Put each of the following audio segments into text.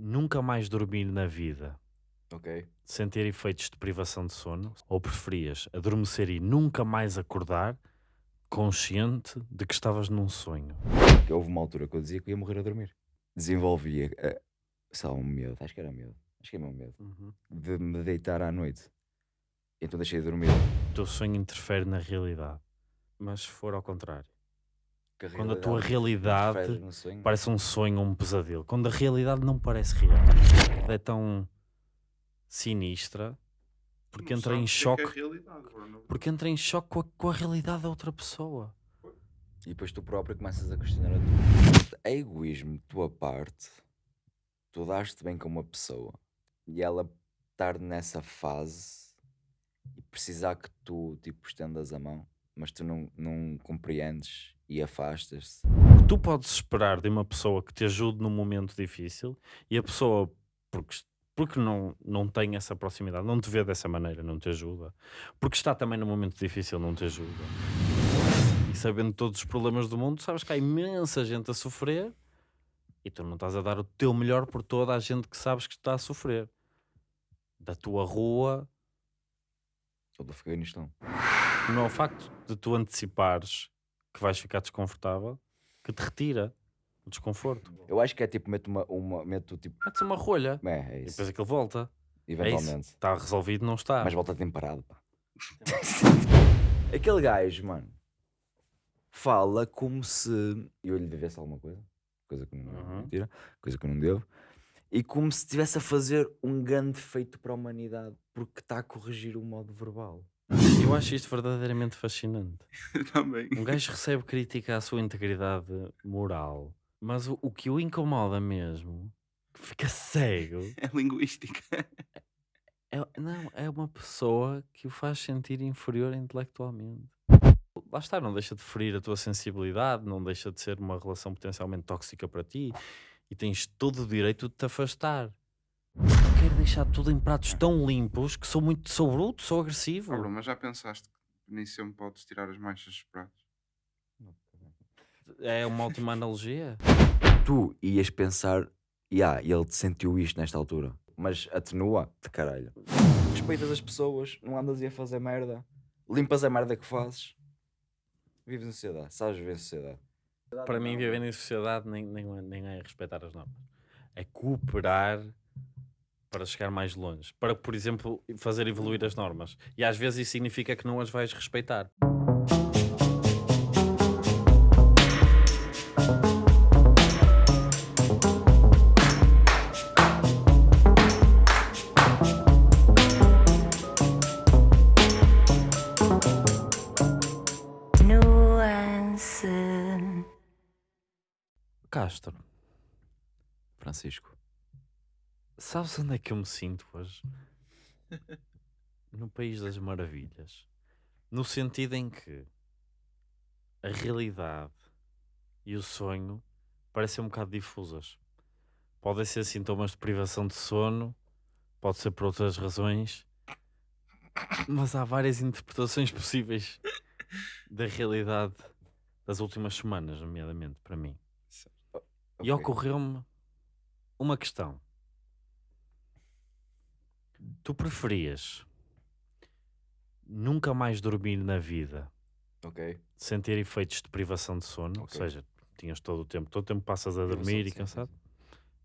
nunca mais dormir na vida Ok. sem ter efeitos de privação de sono? Ou preferias adormecer e nunca mais acordar consciente de que estavas num sonho? Houve uma altura que eu dizia que ia morrer a dormir. Desenvolvia, eh, sei lá, um medo, acho que era medo, acho que é meu medo, de me deitar à noite. Então deixei de dormir. O teu sonho interfere na realidade. Mas se for ao contrário, Que quando a tua realidade parece um sonho ou um pesadelo, quando a realidade não parece real, é tão sinistra porque Não entra em é que choque, é porque entra em choque com a, com a realidade da outra pessoa. E depois tu próprio começas a questionar a tua. É egoísmo de tua parte. Tu daste bem com uma pessoa e ela estar nessa fase e precisar que tu tipo estendas a mão, mas tu não, não compreendes e afastas-te. Tu podes esperar de uma pessoa que te ajude num momento difícil e a pessoa, porque, porque não, não tem essa proximidade, não te vê dessa maneira, não te ajuda, porque está também num momento difícil, não te ajuda. E sabendo todos os problemas do mundo, sabes que há imensa gente a sofrer e tu não estás a dar o teu melhor por toda a gente que sabes que está a sofrer. Da tua rua, Ou do Afeganistão. não é o facto de tu antecipares que vais ficar desconfortável que te retira o desconforto. Eu acho que é tipo, meto uma. uma meto tipo. Metes uma rolha. É, é E isso. depois aquilo volta. É. Eventualmente. Está resolvido, não está. Mas volta temperado, pá. Aquele gajo, mano, fala como se eu lhe devesse alguma coisa, coisa que não é Uhum. mentira, coisa que eu não devo, e como se estivesse a fazer um grande feito para a humanidade, porque está a corrigir o modo verbal. Eu acho isto verdadeiramente fascinante. Também. Um gajo recebe crítica à sua integridade moral, mas o, o que o incomoda mesmo, que fica cego, É linguística. é, não, é uma pessoa que o faz sentir inferior intelectualmente. Lá está, não deixa de ferir a tua sensibilidade, não deixa de ser uma relação potencialmente tóxica para ti e tens todo o direito de te afastar. Quero deixar tudo em pratos tão limpos que sou muito, sou bruto, sou agressivo. Bruno, mas já pensaste que nem sempre podes tirar as manchas dos pratos? É uma ótima analogia. Tu ias pensar, yeah, ele te sentiu isto nesta altura, mas atenua de caralho. Respeitas as pessoas, não andas aí a fazer merda, limpas a merda que fazes, vives em sociedade, sabes viver em sociedade. Para mim, viver em sociedade nem, nem, nem é respeitar as normas. É cooperar para chegar mais longe. Para, por exemplo, fazer evoluir as normas. E às vezes isso significa que não as vais respeitar. Nuance. Castro, Francisco. Sabes onde é que eu me sinto hoje? No País das Maravilhas. No sentido em que a realidade e o sonho parecem um bocado difusas. Podem ser sintomas de privação de sono, pode ser por outras razões, mas há várias interpretações possíveis da realidade das últimas semanas, nomeadamente para mim. E ocorreu-me uma questão. Tu preferias nunca mais dormir na vida Ok. sem ter efeitos de privação de sono? Ou Ok. seja, tinhas todo o tempo, todo o tempo passas a dormir e sim, cansado?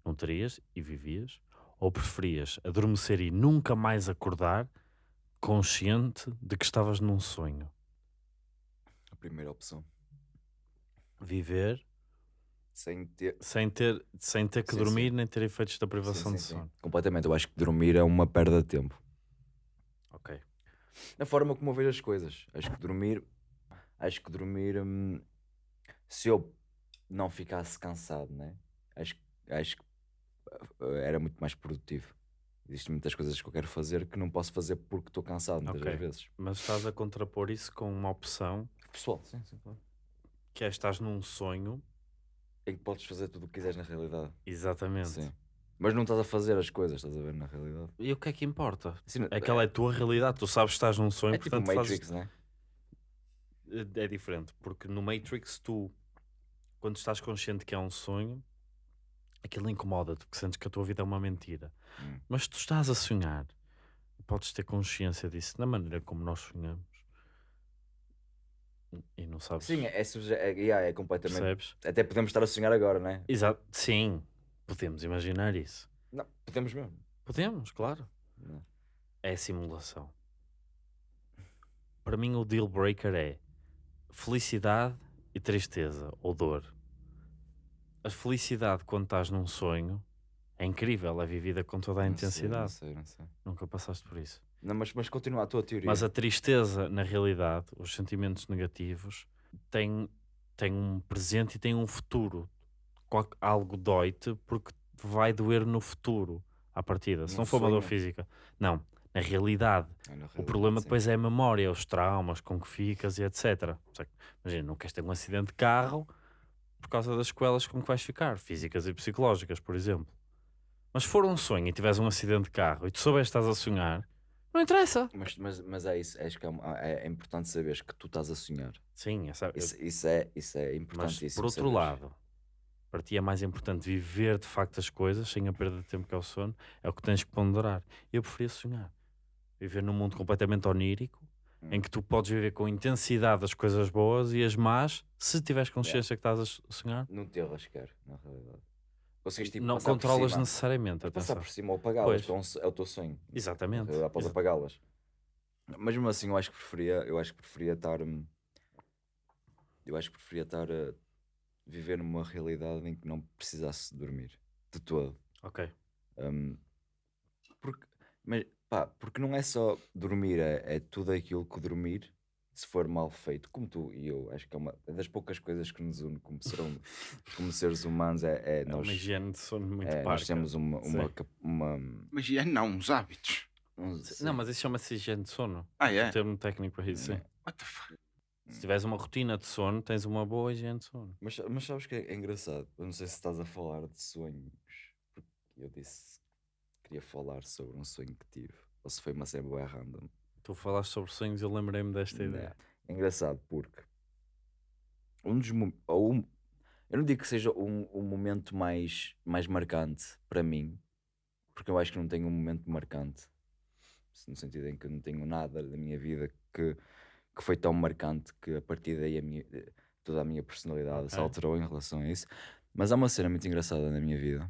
Não terias e vivias? Ou preferias adormecer e nunca mais acordar consciente de que estavas num sonho? A primeira opção. Viver Sem ter. sem ter, sem ter que Sim, dormir sim. nem ter efeitos da privação Sim, de sono. Completamente. Eu acho que dormir é uma perda de tempo. Ok. Na forma como eu vejo as coisas. Acho que dormir. Acho que dormir. hum, se eu não ficasse cansado, né? Acho, acho que uh, era muito mais produtivo. Existem muitas coisas que eu quero fazer que não posso fazer porque estou cansado muitas Ok. das vezes. Mas estás a contrapor isso com uma opção Pessoal, sim, sim, claro. que é estás num sonho. Em que podes fazer tudo o que quiseres na realidade. Exatamente. Sim. Mas não estás a fazer as coisas, estás a ver na realidade. E o que é que importa? Assim, Aquela é a tua realidade. Tu sabes que estás num sonho, é tipo portanto Matrix, fazes... né? É diferente. Porque no Matrix tu, quando estás consciente que é um sonho, aquilo incomoda-te porque sentes que a tua vida é uma mentira. Hum. Mas tu estás a sonhar, podes ter consciência disso na maneira como nós sonhamos. E não sabes. Sim, é, subje- é, yeah, é completamente. percebes? Até podemos estar a sonhar agora, não é? Exato. Sim, podemos imaginar isso. Não, podemos mesmo. Podemos, claro. Não. É simulação. Para mim, o deal breaker é felicidade e tristeza ou dor. A felicidade, quando estás num sonho, é incrível, é vivida com toda a Não sei, intensidade. Não sei, não sei. Nunca passaste por isso. Não, mas, mas continua a tua teoria. Mas a tristeza, na realidade, os sentimentos negativos, têm, têm um presente e têm um futuro. Algo dói-te porque vai doer no futuro, à partida. Se Num não for uma dor física. Não, na realidade. Ah, na O realidade, problema sim. depois é a memória, os traumas com que ficas e etc. Imagina, não queres ter um acidente de carro por causa das sequelas com que vais ficar, físicas e psicológicas, por exemplo. Mas se for um sonho e tiveres um acidente de carro e tu souberes que estás a sonhar, não interessa. Mas, mas, mas é isso, acho que é, é- é importante saberes que tu estás a sonhar. Sim, essa, Isso, isso é, isso é mas importantíssimo. por outro saberes. lado, para ti é mais importante viver de facto as coisas sem a perda de tempo que é o sono, é o que tens que ponderar. Eu preferia sonhar. Viver num mundo completamente onírico, em Hum. que tu podes viver com intensidade as coisas boas e as más, se tiveres consciência que estás a sonhar, Não te erras sequer, na realidade. Consegues tipo, não passar controlas cima, necessariamente. Passar Atenção. por cima ou apagá-las, é um é o teu sonho. Exatamente. Exa- apagá-las. Mas mesmo assim, eu acho que preferia, eu acho que preferia estar. hum, Eu acho que preferia estar a viver numa realidade em que não precisasse dormir de todo. Ok. Hum, porque, mas, pá, porque não é só dormir, é, é tudo aquilo que dormir, se for mal feito, como tu e eu, acho que é uma é das poucas coisas que nos une como, ser hum- como seres humanos, é, é É nós, uma higiene de sono muito é, parca. nós temos uma, uma, uma, Mas é não, os hábitos. Não, mas isso chama-se higiene de sono. Ah, é? Um termo técnico para isso, sim. What the fuck? Se tiveres uma rotina de sono, tens uma boa higiene de sono. Mas, mas sabes que é, é engraçado? Eu não sei se estás a falar de sonhos, porque eu disse que queria falar sobre um sonho que tive, ou se foi uma cena random. Tu falaste sobre sonhos e eu lembrei-me desta ideia. É engraçado porque um dos um- eu não digo que seja um, um momento mais, mais marcante para mim, porque eu acho que não tenho um momento marcante, no sentido em que eu não tenho nada da minha vida que, que foi tão marcante que a partir daí a minha, toda a minha personalidade se alterou em relação a isso. Mas há uma cena muito engraçada na minha vida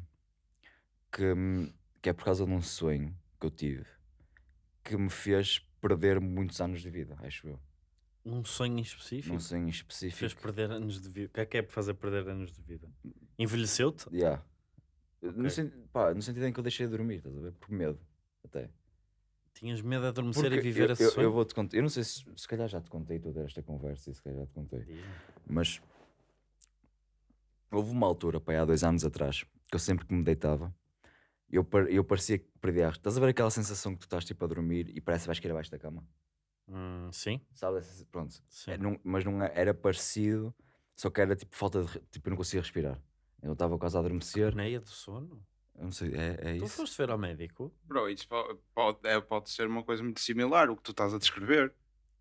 que, que é por causa de um sonho que eu tive que me fez perder muitos anos de vida, acho eu. Um sonho em específico? Num sonho Fez específico. perder anos de vida. O que é que é para fazer perder anos de vida? Envelheceu-te? Yeah. No, Ok. sen- pá, no sentido em que eu deixei de dormir, estás a ver? Por medo, até. Tinhas medo de adormecer Porque e viver eu, eu, sonho? eu vou-te contar, eu não sei se, se calhar já te contei toda esta conversa, e se calhar já te contei, Diz-me. mas houve uma altura, pá, há dois anos atrás, que eu sempre que me deitava, eu, par- eu parecia que perdia. a- Estás a ver aquela sensação que tu estás tipo a dormir e parece que vais cair abaixo da cama? Hum, sim, essa- Pronto. sim. É, não- mas não é- era parecido, só que era tipo falta de. re- Tipo, eu não conseguia respirar. Eu estava quase a adormecer. Apneia do sono? Eu não sei, é, é Tu isso. foste ver ao médico? Bro, isso po- pode, é, pode ser uma coisa muito similar, o que tu estás a descrever.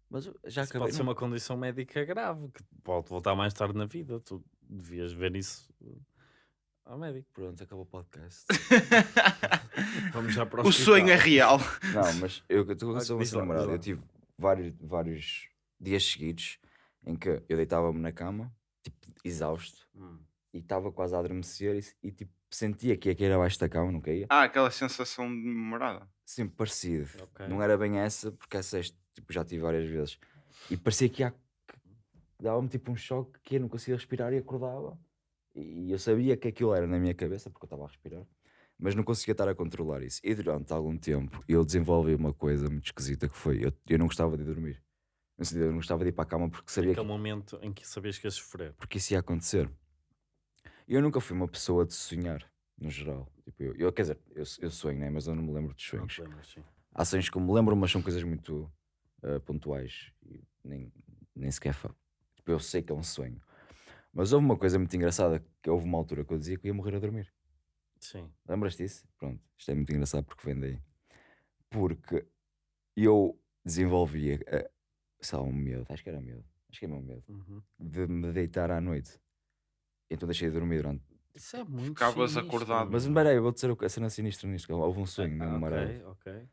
Mas eu já Isso acabei. pode ser não- uma condição médica grave que pode voltar mais tarde na vida. Tu devias ver isso uh, ao médico. Pronto, acabou o podcast. Vamos já para o sonho é real. não, mas eu estou com essa diz lá, namorada. diz lá. Eu tive vários, vários dias seguidos em que eu deitava-me na cama, tipo, exausto, Hum. e estava quase a adormecer e, e, tipo, sentia que ia cair abaixo da cama, não caía. Ah, aquela sensação de memorada. Sempre parecido. Ok. Não era bem essa, porque essa este, tipo, já tive várias vezes. E parecia que ia- que dava-me tipo um choque que eu não conseguia respirar e acordava. E eu sabia que aquilo era na minha cabeça, porque eu estava a respirar, mas não conseguia estar a controlar isso. E durante algum tempo eu desenvolvi uma coisa muito esquisita que foi: eu, eu não gostava de dormir. No sentido, eu não gostava de ir para a cama porque sabia que, Aquele momento em que sabias que ias sofrer. porque isso ia acontecer. Eu nunca fui uma pessoa de sonhar, no geral. Tipo, eu, eu- quer dizer, eu, eu sonho, né? mas eu não me lembro dos sonhos sim. há sonhos que me lembro, mas são coisas muito ah, pontuais e nem, nem sequer tipo, eu sei que é um sonho. Mas houve uma coisa muito engraçada que houve uma altura que eu dizia que eu ia morrer a dormir. Sim. Lembras disso? Pronto, isto é muito engraçado porque vem daí. Porque eu desenvolvi, ah, sei lá, um medo, acho que era medo, acho que é meu medo, Uhum. de me deitar à noite. Então deixei de dormir durante Isso é muito Ficavas sinistro, acordado. Mas meu. espera aí, eu vou dizer a cena sinistra nisto. que Houve um sonho Ah, marado. ok, ok.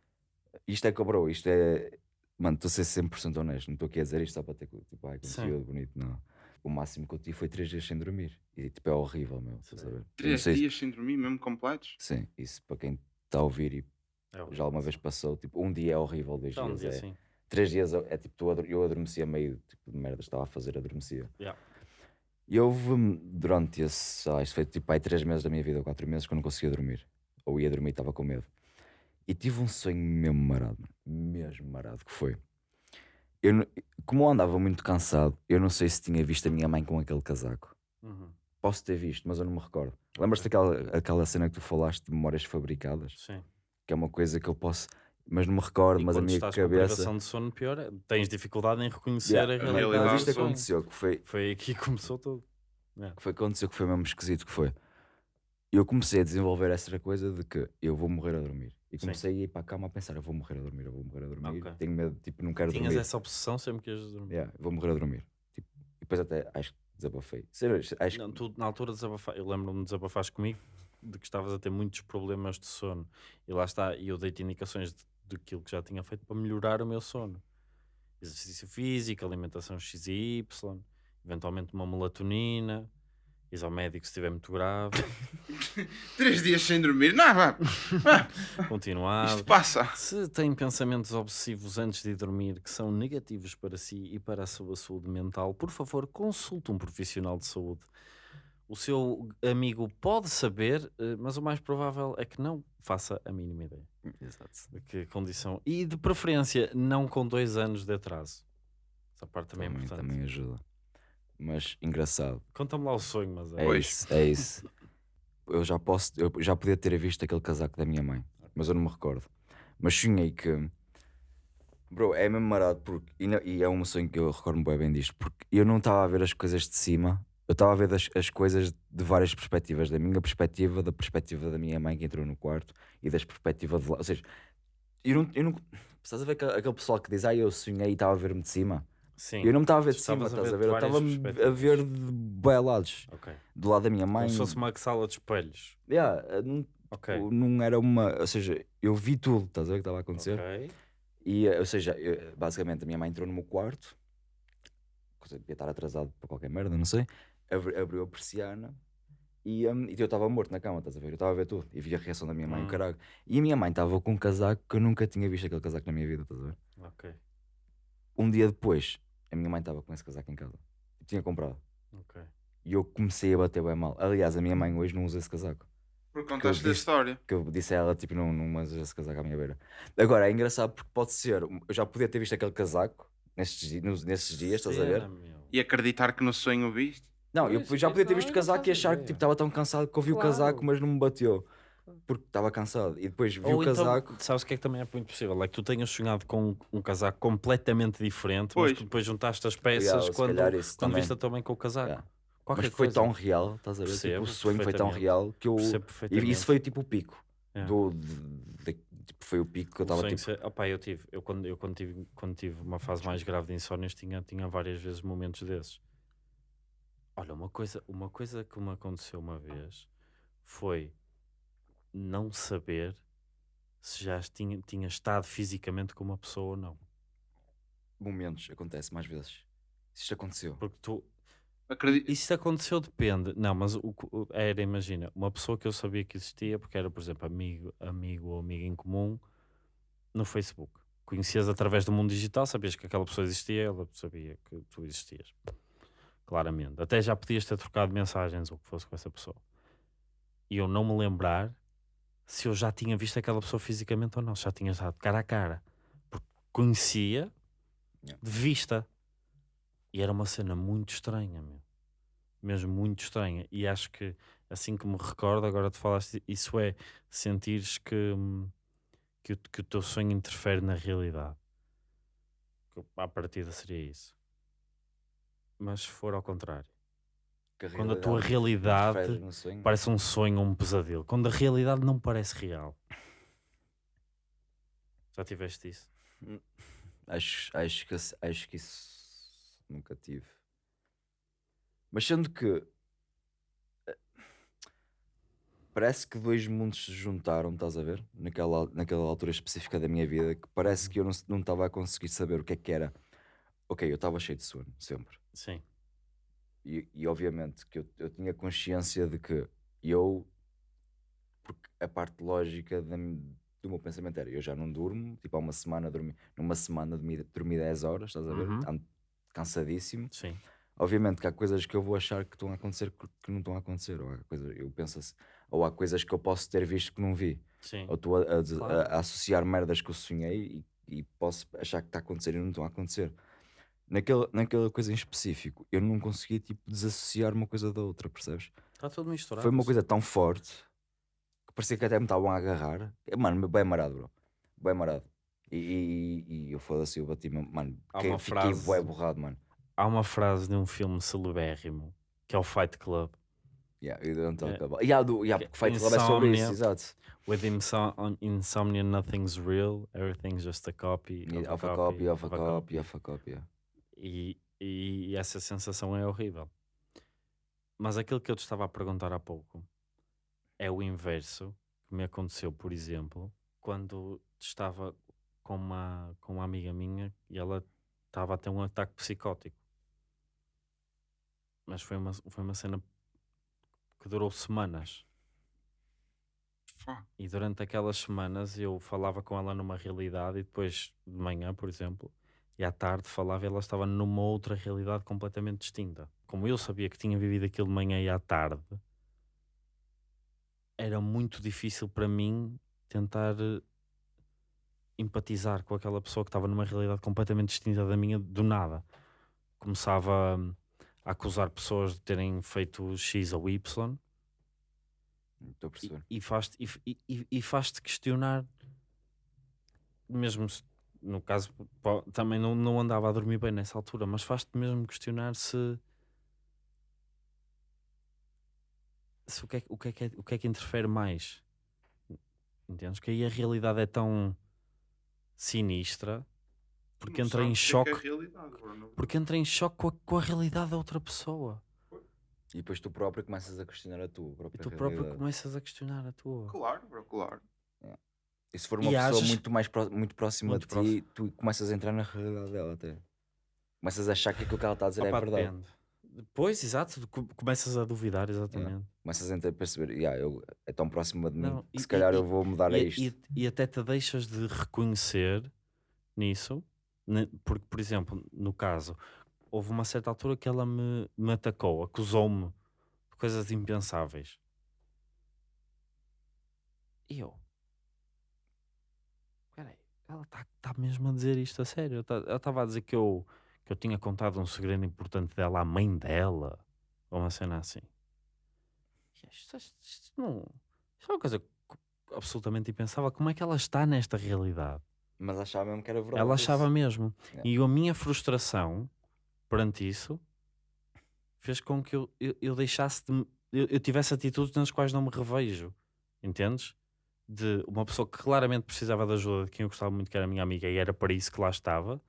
Isto é bro, isto é. Mano, estou a ser 100% honesto. Não estou aqui a dizer isto só para ter tipo, ai, Sim. conteúdo bonito, não. O máximo que eu tive foi 3 dias sem dormir. E tipo, é horrível, meu. Três sei se- dias sem dormir, mesmo completos. Sim, isso para quem está a ouvir e É já alguma vez passou, tipo, um dia é horrível, dois Então, um dias dia é. sim. Três dias é tipo, tu ador- eu adormecia meio tipo, de merda, estava a fazer, adormecia. Yeah. E houve durante esse, sei lá, isto foi tipo aí três meses da minha vida, ou quatro meses, que eu não conseguia dormir. Ou ia dormir e estava com medo. E tive um sonho mesmo marado, mano, mesmo marado, que foi. Eu, não- como eu andava muito cansado, eu não sei se tinha visto a minha mãe com aquele casaco. Uhum. Posso ter visto, mas eu não me recordo. Lembras-te daquela aquela cena que tu falaste de memórias fabricadas? Sim. Que é uma coisa que eu posso, mas não me recordo, E mas a quando minha estás com cabeça. privação de sono pior, é- tens dificuldade em reconhecer Yeah, a realidade. mas isto do aconteceu, que foi, Foi aí que começou tudo. que foi que aconteceu que foi mesmo esquisito que foi. Eu comecei a desenvolver essa coisa de que eu vou morrer a dormir. E Sim. comecei a ir para a cama a pensar, eu vou morrer a dormir, eu vou morrer a dormir. Ok. Tenho medo, tipo, não quero Tinhas dormir. essa obsessão sempre que ias dormir. Yeah, vou morrer a dormir. Tipo, e depois até acho que desabafei. Sério, acho Não, tu na altura desabafa... eu lembro-me de desabafares comigo de que estavas a ter muitos problemas de sono. E lá está, e eu dei-te indicações daquilo que já tinha feito para melhorar o meu sono. Exercício físico, alimentação X e Y, eventualmente uma melatonina, ires ao médico se estiver muito grave, Três dias sem dormir. Não, vá. continuar. Isto passa. Se tem pensamentos obsessivos antes de dormir que são negativos para si e para a sua saúde mental, por favor, consulte um profissional de saúde. O seu amigo pode saber, eh, mas o mais provável é que não faça a mínima ideia Exato. de que condição. E de preferência, não com dois anos de atraso. Essa parte também, é Também, importante. também ajuda. Mas engraçado. Conta-me lá o sonho, mas é. É Pois. isso, é isso. Eu já posso, eu já podia ter visto aquele casaco da minha mãe, mas eu não me recordo. Mas sonhei que, bro, é mesmo marado porque, e, não- e é um sonho que eu recordo-me bem, bem disto, porque eu não estava a ver as coisas de cima, eu estava a ver as, as coisas de várias perspectivas, da minha perspectiva, da perspectiva da minha mãe que entrou no quarto e das perspectivas de lá. Ou seja, eu não, eu não, estás a ver aquele, aquele pessoal que diz, ah, eu sonhei e estava a ver-me de cima. Sim. Eu não me estava a ver de cima, estás a ver Eu estava a ver de bem lados. Ok. Do lado da minha mãe. Como se fosse uma sala de espelhos. Yeah, eh, não, Ok. tipo, não era uma. Ou seja, eu vi tudo, estás a ver o que estava a acontecer? Ok. E, eh, ou seja, eu- basicamente a minha mãe entrou no meu quarto, devia estar atrasado para qualquer merda, não sei. abri- abriu a persiana e, hum, e eu estava morto na cama, estás a ver? Eu estava a ver tudo e vi a reação da minha mãe, Hum. caralho. E a minha mãe estava com um casaco que eu nunca tinha visto aquele casaco na minha vida, estás a ver? Ok. Um dia depois, a minha mãe estava com esse casaco em casa, e tinha comprado. Ok. E eu comecei a bater bem mal. Aliás, a minha mãe hoje não usa esse casaco. Porque contaste da história. que eu disse a ela, tipo, não, não usa esse casaco à minha beira. Agora, é engraçado porque pode ser, eu já podia ter visto aquele casaco nestes, nos- nesses dias, estás a ver? E acreditar que no sonho o viste. Não, eu já é podia ter visto o casaco e achar que tipo, estava tão cansado que eu vi o casaco, mas não me bateu. Porque estava cansado. E depois vi Ou o então, casaco. sabes o que é que também é muito possível? É que tu tenhas sonhado com um casaco completamente diferente, Pois. mas que depois juntaste as peças se quando, quando também. viste mãe com o casaco. Yeah. Qualquer Mas foi coisa. tão real, estás a ver? Tipo, Percebo o sonho foi tão real que eu. E isso foi tipo o pico. Yeah. Do, de- de- tipo, foi o pico que eu estava tipo. ser- eu tive, eu quando, eu quando tive, quando tive uma fase mais grave de insónias tinha, tinha várias vezes momentos desses. Olha, uma coisa, uma coisa que me aconteceu uma vez foi não saber se já tinha, tinha estado fisicamente com uma pessoa ou não. Momentos, acontece mais vezes. Isto aconteceu. Porque tu, Acredito. Isso aconteceu depende. Não, mas o, o- era, imagina, uma pessoa que eu sabia que existia, porque era, por exemplo, amigo, amigo ou amiga em comum no Facebook. Conhecias através do mundo digital, sabias que aquela pessoa existia, ela sabia que tu existias. Claramente. Até já podias ter trocado mensagens ou o que fosse com essa pessoa. E eu não me lembrar se eu já tinha visto aquela pessoa fisicamente ou não, se já tinha estado cara a cara. Porque conhecia Yeah. de vista. E era uma cena muito estranha, meu. Mesmo muito estranha. E acho que, assim que me recordo, agora tu falaste, isso é sentires que, hum, que, o- que o teu sonho interfere na realidade. Que, À partida seria isso. Mas se for ao contrário, Quando a tua realidade parece um sonho ou um pesadelo, quando a realidade não parece real. Já tiveste isso? Acho, acho, que, acho que isso nunca tive. Mas sendo que. eh, parece que dois mundos se juntaram, estás a ver? Naquela, naquela altura específica da minha vida, que parece que eu não estava a conseguir saber o que é que era. Ok, eu estava cheio de sono, sempre. Sim. E, e obviamente que eu, eu tinha consciência de que eu, porque a parte lógica da do meu pensamento era, eu já não durmo, tipo há uma semana dormi, numa semana dormi, dormi 10 horas, estás a ver? Uhum. Cansadíssimo. Sim. Obviamente que há coisas que eu vou achar que estão a acontecer que, não estão a acontecer, ou há, coisa, eu penso assim, ou há coisas que eu posso ter visto que não vi, Sim. ou estou a, a- a- Claro. a associar merdas que eu sonhei e, e posso achar que está a acontecer e não estão a acontecer. Naquela, naquela coisa em específico, eu não conseguia tipo, desassociar uma coisa da outra, percebes? Está tudo misturado. Foi uma coisa tão forte que parecia que até me estavam a agarrar. É, Mano, bem marado, bro. Bem marado. E, e, e eu foda-se, eu bati-me, mano, Há que, uma fiquei frase- bué borrado, mano. Há uma frase de um filme celebérrimo que é o Fight Club. Yeah, you don't talk É. about. Yeah, do, yeah, Que- porque Fight Club é sobre isso, exato. With inso insomnia, nothing's real, everything's just a copy. Yeah, Of a copy, of a copy, of a copy. yeah. E, e essa sensação é horrível. Mas aquilo que eu te estava a perguntar há pouco é o inverso que me aconteceu, por exemplo, quando estava com uma, com uma amiga minha e ela estava a ter um ataque psicótico. Mas foi uma, foi uma cena que durou semanas. E durante aquelas semanas eu falava com ela numa realidade e depois de manhã, por exemplo, e à tarde falava e ela estava numa outra realidade completamente distinta. Como eu sabia que tinha vivido aquilo de manhã e à tarde, era muito difícil para mim tentar eh, empatizar com aquela pessoa que estava numa realidade completamente distinta da minha do nada. Começava hum, a acusar pessoas de terem feito X ou Y Estou a perceber. e, e faz-te e, e- e- e faz-te questionar mesmo se, no caso também não, não andava a dormir bem nessa altura mas faz-te mesmo questionar se se o que, é, que- o, que é que é- o que é que interfere mais entendes? que aí a realidade é tão sinistra porque Não entra em é que choque é porque entra em choque com a, com a realidade da outra pessoa E depois tu próprio começas a questionar a tua e própria tu próprio realidade. começas a questionar a tua Claro, bro, claro. E se for E uma pessoa ages- muito mais pró- muito próxima Muito de ti, tu começas a entrar na realidade dela até. Começas a achar que aquilo que ela está a dizer Opa, é verdade. depende. Depois, exato, começas a duvidar, exatamente. Começas a perceber, yeah, eu, é tão próxima de mim Não, que e- se calhar e- eu vou mudar a E, isto. e- e até te deixas de reconhecer nisso, porque, por exemplo, no caso, houve uma certa altura que ela me, me atacou, acusou-me de coisas impensáveis. E eu, ela está tá mesmo a dizer isto a sério? Tá- Ela estava a dizer que eu, que eu tinha contado um segredo importante dela à mãe dela, ou uma cena assim. Isto, isto- isto não, isto é uma coisa co- absolutamente impensável. Como é que ela está nesta realidade? Mas achava mesmo que era verdade. Ela isso. achava mesmo. Yeah. E a minha frustração perante isso fez com que eu, eu, eu deixasse de. Eu, eu tivesse atitudes nas quais não me revejo. Entendes? De uma pessoa que claramente precisava de ajuda, de quem eu gostava muito, que era a minha amiga, e era para isso que lá estava.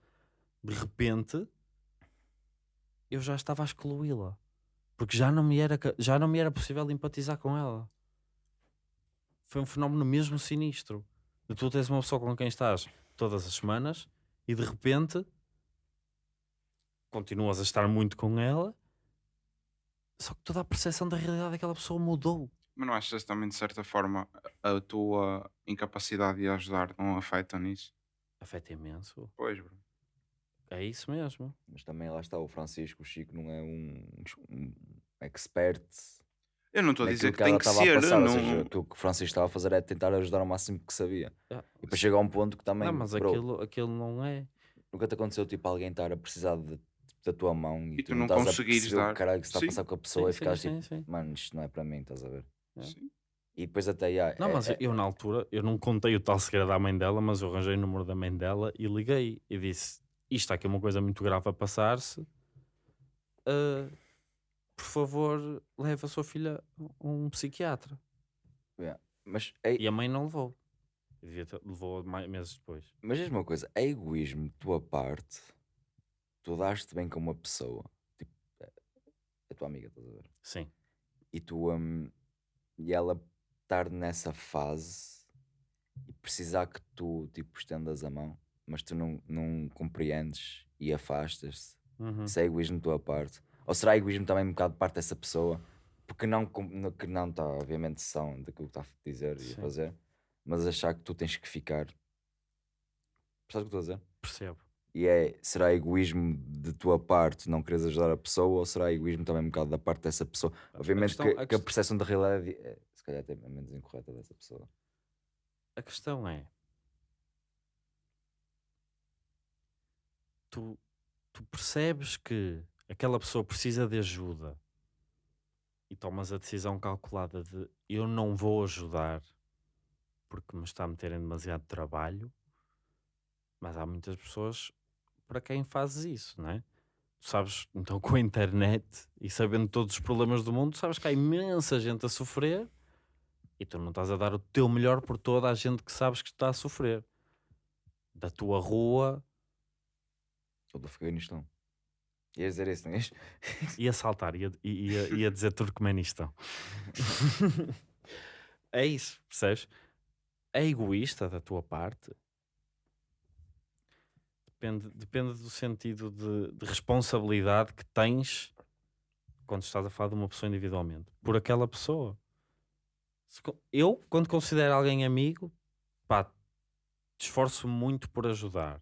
De repente, eu já estava a excluí-la. Porque já não, me era, já não me era possível empatizar com ela. Foi um fenómeno mesmo sinistro. De tu tens uma pessoa com quem estás todas as semanas e de repente continuas a estar muito com ela, só que toda a percepção da realidade daquela pessoa mudou. Mas não achas também, de certa forma, a a tua incapacidade de ajudar não afeta nisso? Afeta imenso. Pois, bro. É isso mesmo. Mas também lá está, o Francisco, o Chico não é um, um expert Eu não estou a dizer que, ela tem que estava a ser. passar. Ou não... seja, aquilo que o Francisco estava a fazer é tentar ajudar ao máximo que sabia. Ah, E depois chega a um ponto que também, não, mas bro, aquilo, aquilo não é. nunca te aconteceu tipo alguém estar a precisar de- da tua mão e, E tu tu não não estás a conseguires perceber o dar. caralho que está Sim. a passar com a pessoa e Sim, ficares sim, tipo, mano, isto não é para mim, estás a ver? É. Sim. E depois até, yeah, Não, é- mas é- eu na altura, eu não contei o tal segredo à mãe dela, mas eu arranjei o número da mãe dela e liguei e disse: Isto aqui uma coisa muito grave a passar-se. ah, por favor, leve a sua filha a um psiquiatra. mas, é, E a mãe não levou. Ter- levou meses depois. mas diz uma coisa, é egoísmo de tua parte, tu daste bem com uma pessoa, tipo, é a tua amiga, estás a ver? Sim. E tu, hum, e ela estar nessa fase e precisar que tu tipo estendas a mão, mas tu não, não compreendes e afastas-te. Uhum. Isso é egoísmo da tua parte. Ou será egoísmo também um bocado de parte dessa pessoa? Porque não, que não está, obviamente, são daquilo que está a dizer e Sim. a fazer, mas achar que tu tens que ficar. Percebes o que estou a dizer? Percebo. E é, será egoísmo de tua parte não quereres ajudar a pessoa ou será egoísmo também um bocado da parte dessa pessoa? Obviamente questão- que, a que a percepção da realidade é, se calhar até é menos incorreta dessa pessoa. A questão é. Tu, tu percebes que aquela pessoa precisa de ajuda e tomas a decisão calculada de eu não vou ajudar porque me está a meter em demasiado trabalho, mas há muitas pessoas para quem fazes isso, não é? Tu sabes, então com a internet e sabendo todos os problemas do mundo, sabes que há imensa gente a sofrer e tu não estás a dar o teu melhor por toda a gente que sabes que está a sofrer. Da tua rua Ou do Afeganistão. Ias dizer isso, não ias? ia saltar, ia, ia, ia dizer Turcomenistão. é isso, percebes? É egoísta da tua parte. Depende, depende do sentido de, de responsabilidade que tens quando estás a falar de uma pessoa individualmente, por aquela pessoa. Eu, quando considero alguém amigo, pá, esforço muito por ajudar.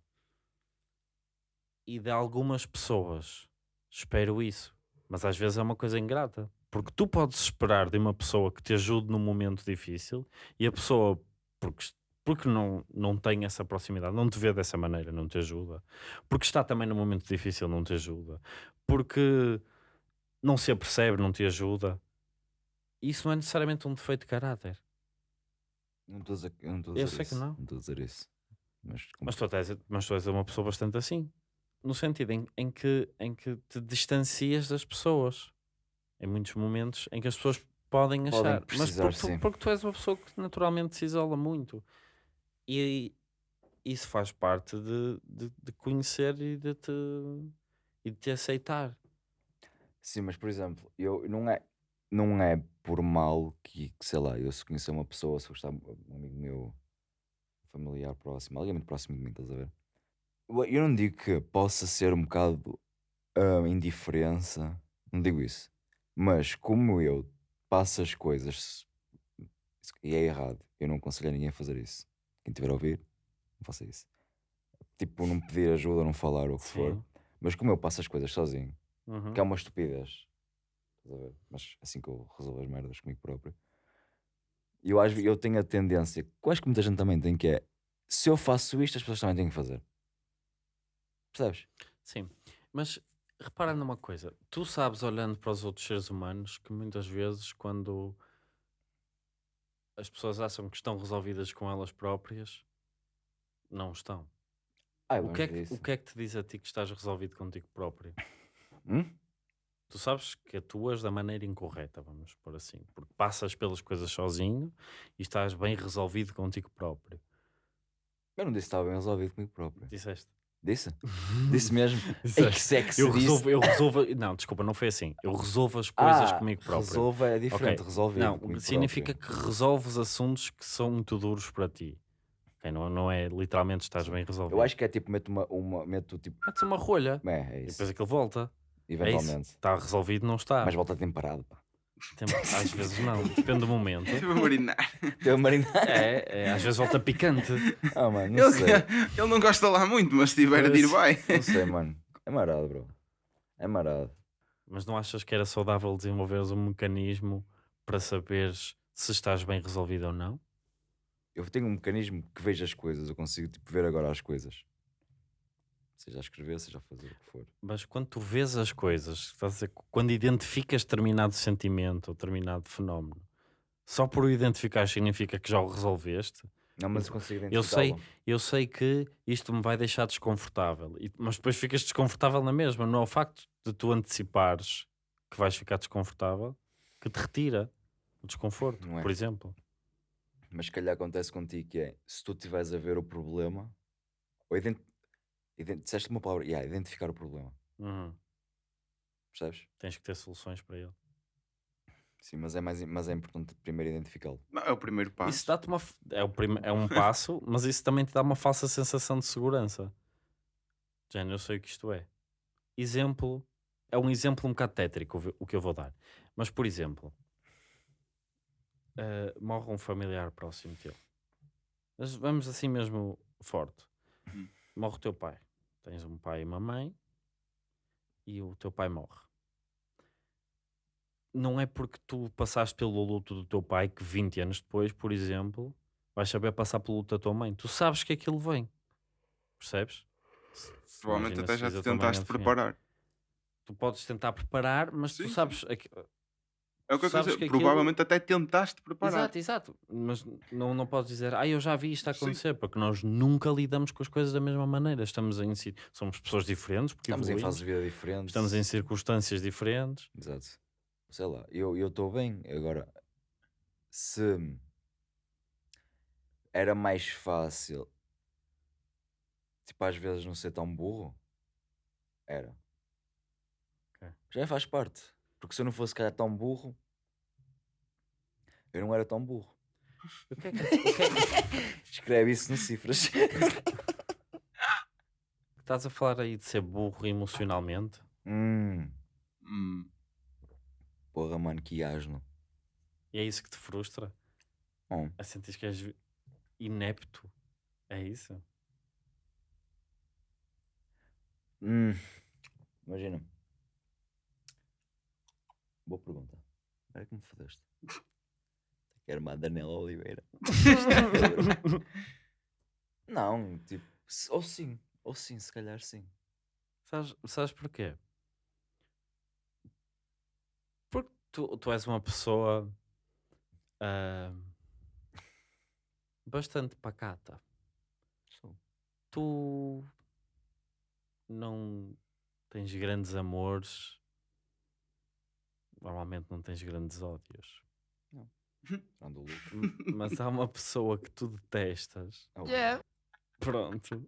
E de algumas pessoas espero isso, mas às vezes é uma coisa ingrata, porque tu podes esperar de uma pessoa que te ajude num momento difícil e a pessoa, porque, porque não, não tem essa proximidade, não te vê dessa maneira, não te ajuda, porque está também num momento difícil, não te ajuda, porque não se apercebe, não te ajuda. Isso não é necessariamente um defeito de caráter. Não estou a dizer, eu não estou a Eu dizer sei que isso. não. estou a dizer isso. Mas, Mas tu, és- mas tu és uma pessoa bastante assim. No sentido em, em, que, em que te distancias das pessoas. Em muitos momentos em que as pessoas podem Podem achar. mas precisar, porque, tu- porque tu és uma pessoa que naturalmente se isola muito. E isso faz parte de, de, de conhecer e de te, e de te aceitar. Sim, mas por exemplo, eu não é, não é por mal que, que, sei lá, eu se conhecer uma pessoa, se gostar um amigo meu, familiar próximo, alguém muito próximo de mim, estás a ver? Eu não digo que possa ser um bocado ah, indiferença, não digo isso, mas como eu passo as coisas e é errado, eu não aconselho a ninguém a fazer isso. Quem tiver a ouvir, não faça isso. Tipo, não pedir ajuda, não falar ou o que for. Sim. Mas como eu passo as coisas sozinho, Uhum. que é uma estupidez. Mas assim que eu resolvo as merdas comigo próprio. Eu, ve- eu tenho a tendência, que acho que muita gente também tem, que é se eu faço isto, as pessoas também têm que fazer. Percebes? Sim, mas repara numa coisa, tu sabes olhando para os outros seres humanos que muitas vezes quando as pessoas acham que estão resolvidas com elas próprias, não estão. Ah, O que, é que, o que é que te diz a ti que estás resolvido contigo próprio? Hum? Tu sabes que atuas da maneira incorreta, vamos por assim, porque passas pelas coisas sozinho e estás bem resolvido contigo próprio. Eu não disse que estava bem resolvido comigo próprio. Disseste? Disse? Disse mesmo? Ei, que Disseste. sexy Eu disse. resolvo, eu resolvo, não, desculpa, não foi assim. Eu resolvo as coisas Ah, comigo próprio. Resolva é diferente, Ok. resolvido. Não, significa próprio. que resolves assuntos que são muito duros para ti. Ok, não, não é literalmente estás bem resolvido. Eu acho que é tipo, meto uma, uma meto tipo. Metes uma rolha É, é e isso. depois aquilo volta. É. Eventualmente. Está resolvido, não está. Mas volta temperado, pá. Às vezes não, depende do momento. Estive a marinar. Teu marido. É, é, às vezes volta picante. Ah, mano, não Ele, sei. ele não gosta lá muito, mas se tiver a dir vai. Não sei, mano. É marado, bro. É marado. Mas não achas que era saudável desenvolveres um mecanismo para saberes se estás bem resolvido ou não? Eu tenho um mecanismo que vejo as coisas, eu consigo tipo, ver agora as coisas. Seja a escrever, seja a fazer o que for. Mas quando tu vês as coisas, dizer, quando identificas determinado sentimento ou determinado fenómeno, só por o identificar significa que já o resolveste? Não, mas eu consigo Eu sei, eu sei que isto me vai deixar desconfortável, mas depois ficas desconfortável na mesma. Não é o facto de tu antecipares que vais ficar desconfortável que te retira o desconforto, é? por exemplo. Mas se calhar acontece contigo que é, se tu estiveres a ver o problema, ou ident... ident... disseste uma palavra, yeah, identificar o problema, Uhum. percebes? Tens que ter soluções para ele. Sim, mas é, mais, mas é importante primeiro identificá-lo. Não, é o primeiro passo. Isso dá-te uma. É, o prime- é um passo, mas isso também te dá uma falsa sensação de segurança. Género, eu sei o que isto é. Exemplo. É um exemplo um bocado tétrico o que eu vou dar. Mas, por exemplo, eh, morre um familiar próximo teu. Mas vamos assim mesmo forte. Hum. Morre o teu pai. Tens um pai e uma mãe e o teu pai morre. Não é porque tu passaste pelo luto do teu pai que 20 anos depois, por exemplo, vais saber passar pelo luto da tua mãe. Tu sabes que aquilo vem. Percebes? Provavelmente até já te tentaste ao fim. preparar. Tu podes tentar preparar, mas Sim, tu sabes. É o que eu Sabes dizer. que aquilo- Provavelmente até tentaste preparar. Exato, exato. Mas não, não podes dizer, ah, eu já vi isto a Sim. acontecer, porque nós nunca lidamos com as coisas da mesma maneira. Estamos em si, somos pessoas diferentes, porque Estamos em evoluímos, fases de vida diferentes. estamos em circunstâncias diferentes. Exato. Sei lá, eu estou bem. Agora, se era mais fácil, tipo, às vezes não ser tão burro, era. Ok. Já faz parte. Porque se eu não fosse, calhar, tão burro, eu não era tão burro. O que é que, o que é que- Escreve isso nas cifras. estás a falar aí de ser burro emocionalmente? hum, Hum, porra, mano, que asno. E é isso que te frustra? Hum. A sentir que és inepto? É isso? Hum, imagina. Boa pergunta. Agora que me fodeste. Quero uma Daniela Oliveira. Não, tipo, ou sim, ou sim, se calhar sim. Sabes, sabes porquê? Porque tu, tu és uma pessoa ah, bastante pacata. Sou. Tu não tens grandes amores, normalmente não tens grandes ódios. M- mas há uma pessoa que tu detestas, Oh, pronto,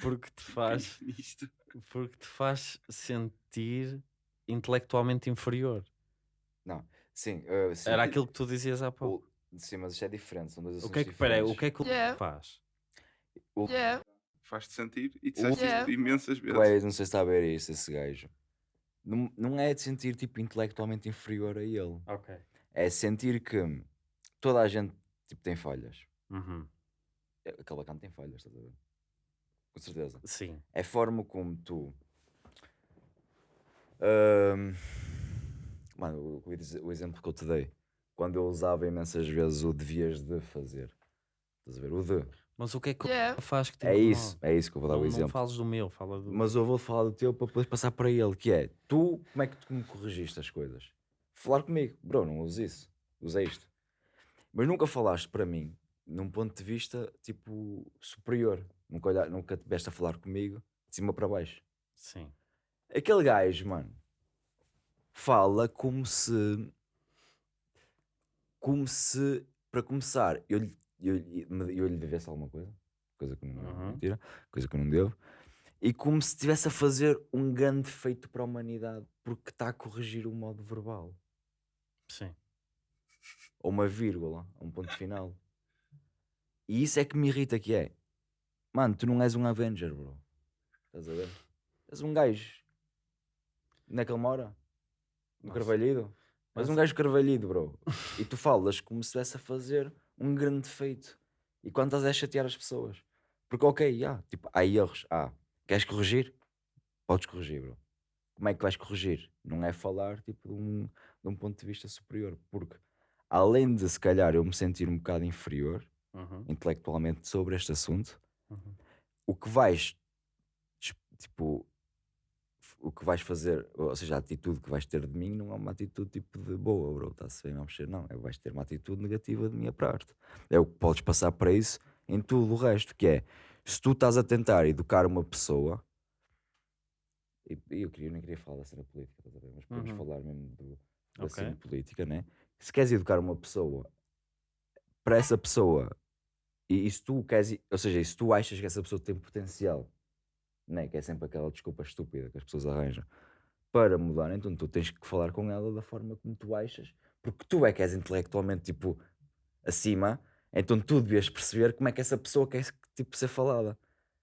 porque te faz, isto. porque te faz sentir intelectualmente inferior. Sim, uh, sim. Era aquilo que tu dizias há pouco. O- sim, mas isto é diferente. São dois O que é que, peraí, o que é que o Yeah. faz? Faz-te sentir e disseste Yeah. imensas vezes. és, não sei se está a ver isso, esse gajo. Não, não é de sentir tipo intelectualmente inferior a ele. Ok. É sentir que toda a gente tipo, tem falhas. Uhum. É, Aquele bacana tem falhas, estás a ver? Com certeza. Sim. É a forma como tu. Ahm, mano, o, o exemplo que eu te dei. Quando eu usava imensas vezes o devias de fazer. Estás a ver? O de. Mas o que é que Yeah. faz que te É incomoda? isso, é isso que eu vou dar não, o não exemplo. fales do meu, fala do. Mas eu vou falar do teu para depois passar para ele, que é tu, como é que tu me corrigiste as coisas? Falar comigo, bro, não uso isso, usei isto. Mas nunca falaste para mim num ponto de vista tipo superior. Nunca, olhar, nunca te tiveste a falar comigo de cima para baixo. Sim. Aquele gajo, mano, fala como se. Como se, para começar, eu, lhe- eu, eu lhe devesse alguma coisa, coisa que não Uhum. mentira, coisa que eu não devo, e como se estivesse a fazer um grande feito para a humanidade porque está a corrigir o modo verbal, Sim. ou uma vírgula, um ponto final. E isso é que me irrita, que é, mano, tu não és um Avenger, bro. Estás a ver? És um gajo. Onde é que ele mora? No Nossa. Carvalhido? Mas um gajo carvalhido, bro. E tu falas como se estivesse a fazer um grande feito. E quando estás a chatear as pessoas. Porque, ok, ah, tipo, há erros. Ah, queres corrigir? Podes corrigir, bro. Como é que vais corrigir? Não é falar, tipo, de um, de um ponto de vista superior. Porque, além de, se calhar, eu me sentir um bocado inferior, Uhum. intelectualmente, sobre este assunto, Uhum. o que vais, tipo, o que vais fazer, ou seja, a atitude que vais ter de mim não é uma atitude tipo de boa, bro, está-se bem a mexer, não, é vais ter uma atitude negativa de minha parte. É o que podes passar para isso em tudo o resto, que é, se tu estás a tentar educar uma pessoa, e, e eu, queria, eu nem queria falar da cena política, mas podemos Uhum. falar mesmo do, da Ok. cena política, né? Se queres educar uma pessoa, para essa pessoa, e, e se tu queres, ou seja, e se tu achas que essa pessoa tem potencial, né? que é sempre aquela desculpa estúpida que as pessoas arranjam, para mudar, então tu tens que falar com ela da forma como tu achas, porque tu é que és intelectualmente tipo acima, então tu devias perceber como é que essa pessoa quer tipo, ser falada.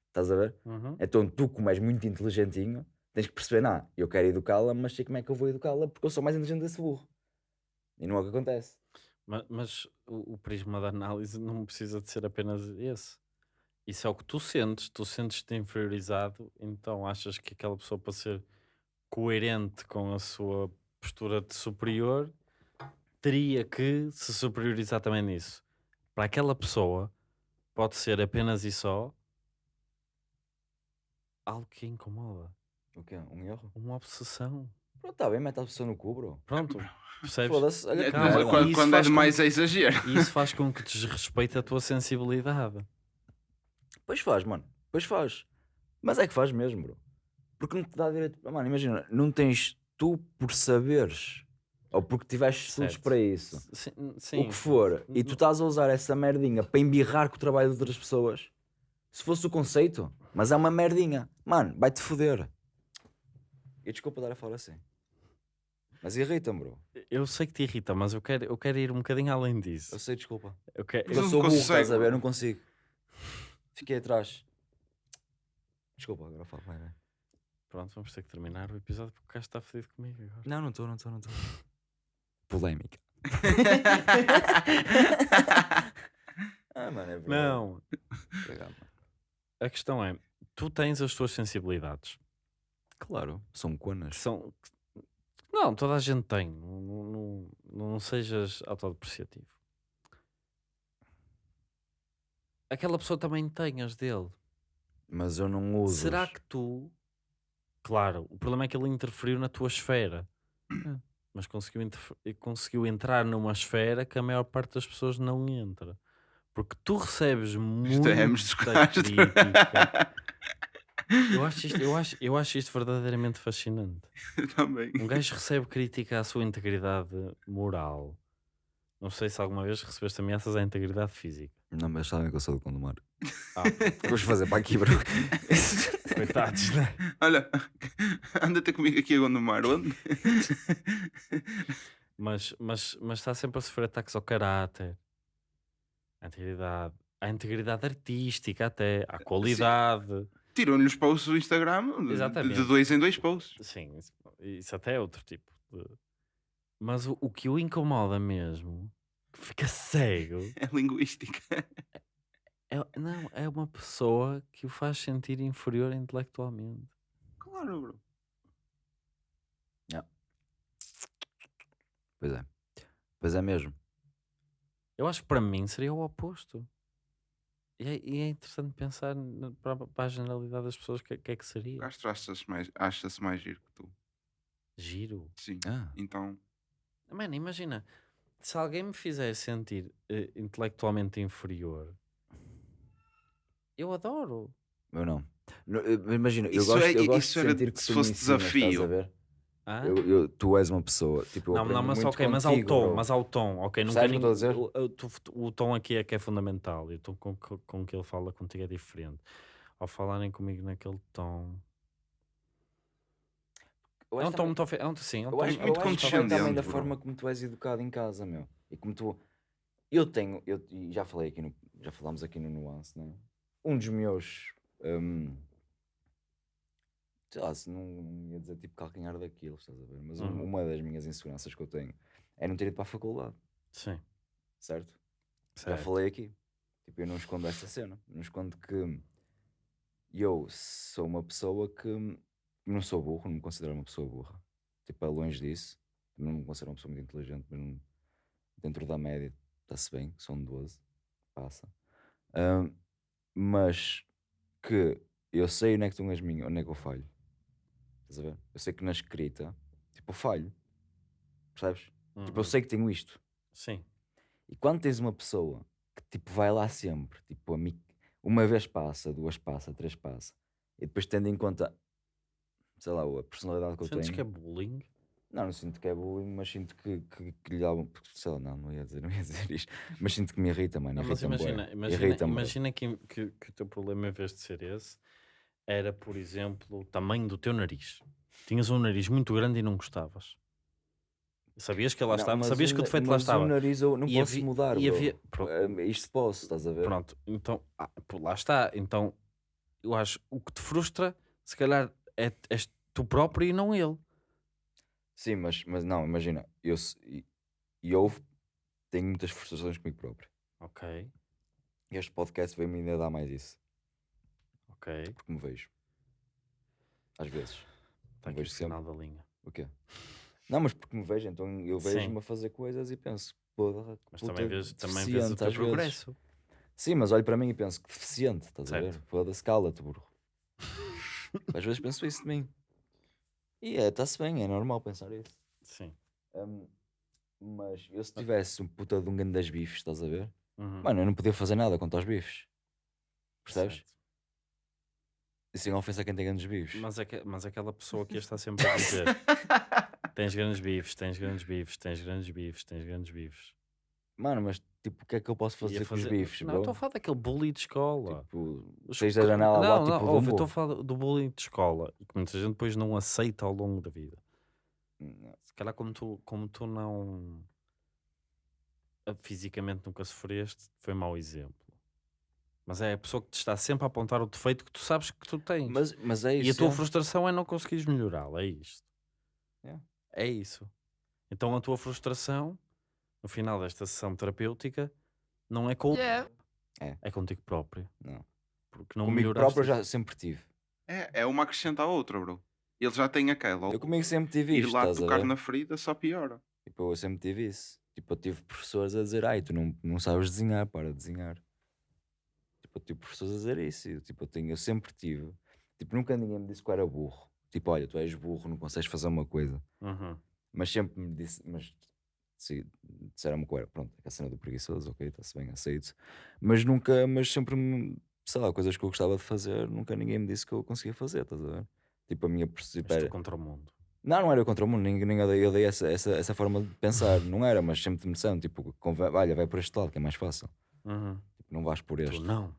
Estás a ver? Uhum. Então tu, como és muito inteligentinho, tens que perceber, não, eu quero educá-la, mas sei como é que eu vou educá-la porque eu sou mais inteligente desse burro. E não é o que acontece. Ma- Mas, o, o prisma da análise não precisa de ser apenas esse. Isso é o que tu sentes. Tu sentes-te inferiorizado, então achas que aquela pessoa, para ser coerente com a sua postura de superior, teria que se superiorizar também nisso. Para aquela pessoa, pode ser apenas e só algo que incomoda. O quê? Um erro? Uma obsessão. Pronto, está bem, mete a pessoa no cu, bro. Pronto, percebes? Foda-se, olha É, mas merda. quando, quando é com demais é exagero. E isso faz com que desrespeite a tua sensibilidade. Pois faz, mano. Pois faz. Mas é que faz mesmo, bro. Porque não te dá direito. Mano, imagina, não tens tu por saberes ou porque tiveste estudos para isso, Sim, o sim. que for, e tu estás a usar essa merdinha para embirrar com o trabalho de outras pessoas, se fosse o conceito, mas é uma merdinha, mano, vai-te foder. E desculpa dar a falar assim. Mas irrita-me, bro. Eu sei que te irrita, mas eu quero, eu quero ir um bocadinho além disso. Eu sei, desculpa. Eu quero, eu sou burro, estás a ver? Eu não consigo. Fiquei atrás. Desculpa, agora falo. Vai, vai. Pronto, vamos ter que terminar o episódio porque o gajo está fedido comigo agora. Não, não estou, não estou, não estou. Polémica. ah, mano, é verdade. Não, a questão é, tu tens as tuas sensibilidades. Claro, são conas. são... Não, toda a gente tem. Não, não, não, não sejas autodepreciativo. Aquela pessoa também tem as dele. Mas eu não uso. Será que tu. Claro, o problema é que ele interferiu na tua esfera. Mas conseguiu, interfe- conseguiu entrar numa esfera que a maior parte das pessoas não entra. Porque tu recebes Estamos desconados. crítica. Eu acho, isto, eu, acho, eu acho isto verdadeiramente fascinante. Também. Um gajo recebe crítica à sua integridade moral. Não sei se alguma vez recebeste ameaças à integridade física. Não, mas sabem que eu sou do Condomar. Ah, Vamos fazer para aqui, bro. coitados, né? Olha, anda ter comigo aqui a Gondomar. Onde? mas, mas, mas está sempre a sofrer ataques ao caráter, à integridade, à integridade artística até, à qualidade. Tiram-lhe os posts do Instagram de- Exatamente. de dois em dois posts. Sim, isso, isso até é outro tipo de... Mas o, o que o incomoda mesmo, que fica cego, É linguística. é, não, é uma pessoa que o faz sentir inferior intelectualmente. Claro, bro. Pois é. Pois é mesmo. Eu acho que para mim seria o oposto. E é, e é interessante pensar na- para, para a generalidade das pessoas o que, que é que seria. gajo acha-se mais, acha mais giro que tu. Giro. Sim. Ah, Então, Mano, imagina, se alguém me fizer sentir eh, intelectualmente inferior, eu adoro. eu não. No, eu- Imagina, eu Isso gosto, é- eu gosto isso de era sentir que se fosse ensinas, desafio. Estás a ver? Ah? Eu, eu- tu és uma pessoa. Tipo, não, não, mas muito ok, mas ao contigo, tom, bro. mas ao tom, ok, nunca ninguém- o, o, o tom aqui é que é fundamental e o tom com, com, com que ele fala contigo é diferente. Ao falarem comigo naquele tom. Eu É um tom muito ofe- é um, sim, é um Eu tom acho, muito condescendente, também da bro. forma como tu és educado em casa, meu. E como tu. Eu tenho, eu já falei aqui no, já falámos aqui no Nuance, né? Um dos meus. hum, sei lá, se não ia dizer tipo calcanhar daquilo, estás a ver? Mas um- Uhum. uma das minhas inseguranças que eu tenho é não ter ido para a faculdade, Sim, certo? Já certo. falei aqui. Tipo, eu não escondo essa cena. Não escondo que eu sou uma pessoa que não sou burro, não me considero uma pessoa burra. Tipo, é longe disso. Também não me considero uma pessoa muito inteligente, mas não- dentro da média está-se bem, são 12, passa. Ahm, mas que eu sei onde é que estão as minhas, onde é que eu falho. Estás a ver? Eu sei que na escrita, tipo, eu falho. Percebes? Tipo, eu Uhum. sei que tenho isto. Sim, E quando tens uma pessoa que tipo vai lá sempre, tipo, uma vez passa, duas passa, três passa, e depois tendo em conta, sei lá, a personalidade que eu sentes tenho. que é bullying? Não, não sinto que é bullying, mas sinto que, que, que lhe dá um. Sei lá, não, não ia dizer, não ia dizer isto, mas sinto que me irrita, mano. Não, mas imagina, imagina, imagina que, que, que o teu problema, em vez de ser esse, era, por exemplo, o tamanho do teu nariz. Tinhas um nariz muito grande e não gostavas. Sabias que lá Não, estava? mas Sabias o que o defeito lá mas estava? o nariz eu não E posso havia- mudar, e havia- Ah, Isto posso, estás a ver? Pronto, então, ah, lá está. Então, eu acho o que te frustra, se calhar, é, és tu próprio e não ele. Sim, mas, mas não, imagina, eu, eu tenho muitas frustrações comigo próprio. Ok, este podcast veio-me ainda dar mais isso, ok. porque me vejo. Às vezes. Está aqui o vejo sempre. sinal da linha. O quê? Não, mas porque me vejo, então eu vejo-me a fazer coisas e penso, pô, Mas também vês, também vês o teu às vezes. progresso. Sim, mas olho para mim e penso que deficiente, estás a ver? Certo. Foda-se, cala-te, burro. Às vezes penso isso de mim. E é, está-se bem, é normal pensar isso. Sim. Hum, mas eu se tivesse um puta de um grande das bifes, estás a ver? Uhum. Mano, eu não podia fazer nada contra os bifes. Percebes? Certo. E sem ofensa a quem tem grandes bifes. Mas, é que, mas aquela pessoa que está sempre a dizer tens grandes bifes, tens grandes bifes, tens grandes bifes, tens grandes bifes. Mano, mas tipo, o que é que eu posso fazer a com os fazer- bifes, Não, estou a falar daquele bully de escola. Tipo, seis da janela lá, não, tipo, não, ouve, estou a falar do bullying de escola e que muita gente depois não aceita ao longo da vida. Não. Se calhar como tu, como tu não ah, fisicamente nunca sofreste, foi mau exemplo. Mas é a pessoa que te está sempre a apontar o defeito que tu sabes que tu tens. Mas, mas é isso. e a tua é. frustração é não conseguires melhorá-lo, é isto. É. É isso. Então a tua frustração, no final desta sessão terapêutica, não é com o É. é contigo próprio. Não. Porque não Comigo melhoraste. próprio eu já sempre tive. É, é uma acrescenta à outra, bro. Ele já tem aquela. Eu comigo sempre tive Ir isto, lá estás a tocar ver? na ferida só piora. Tipo, eu sempre tive isso. Tipo, eu tive professores a dizer, ai, tu não, não sabes desenhar, para de desenhar. Tipo, eu tive professores a dizer isso. e eu, tipo, eu, tenho, eu sempre tive. Tipo, nunca ninguém me disse que eu era burro. Tipo, olha, tu és burro, não consegues fazer uma coisa. Uhum. Mas sempre me disse, mas disseram-me que era, pronto, a cena do preguiçoso, ok, está-se bem, aceito. Mas nunca, mas sempre, me, sei lá, coisas que eu gostava de fazer, nunca ninguém me disse que eu conseguia fazer, estás a ver? Tipo, a minha percepção. contra o mundo. Não, não era contra o mundo, nem, nem eu dei, eu dei essa, essa, essa forma de pensar, não era, mas sempre me disseram, tipo, conve- olha, vai por este lado, que é mais fácil. Uhum. Tipo, não vais por este. Tu não.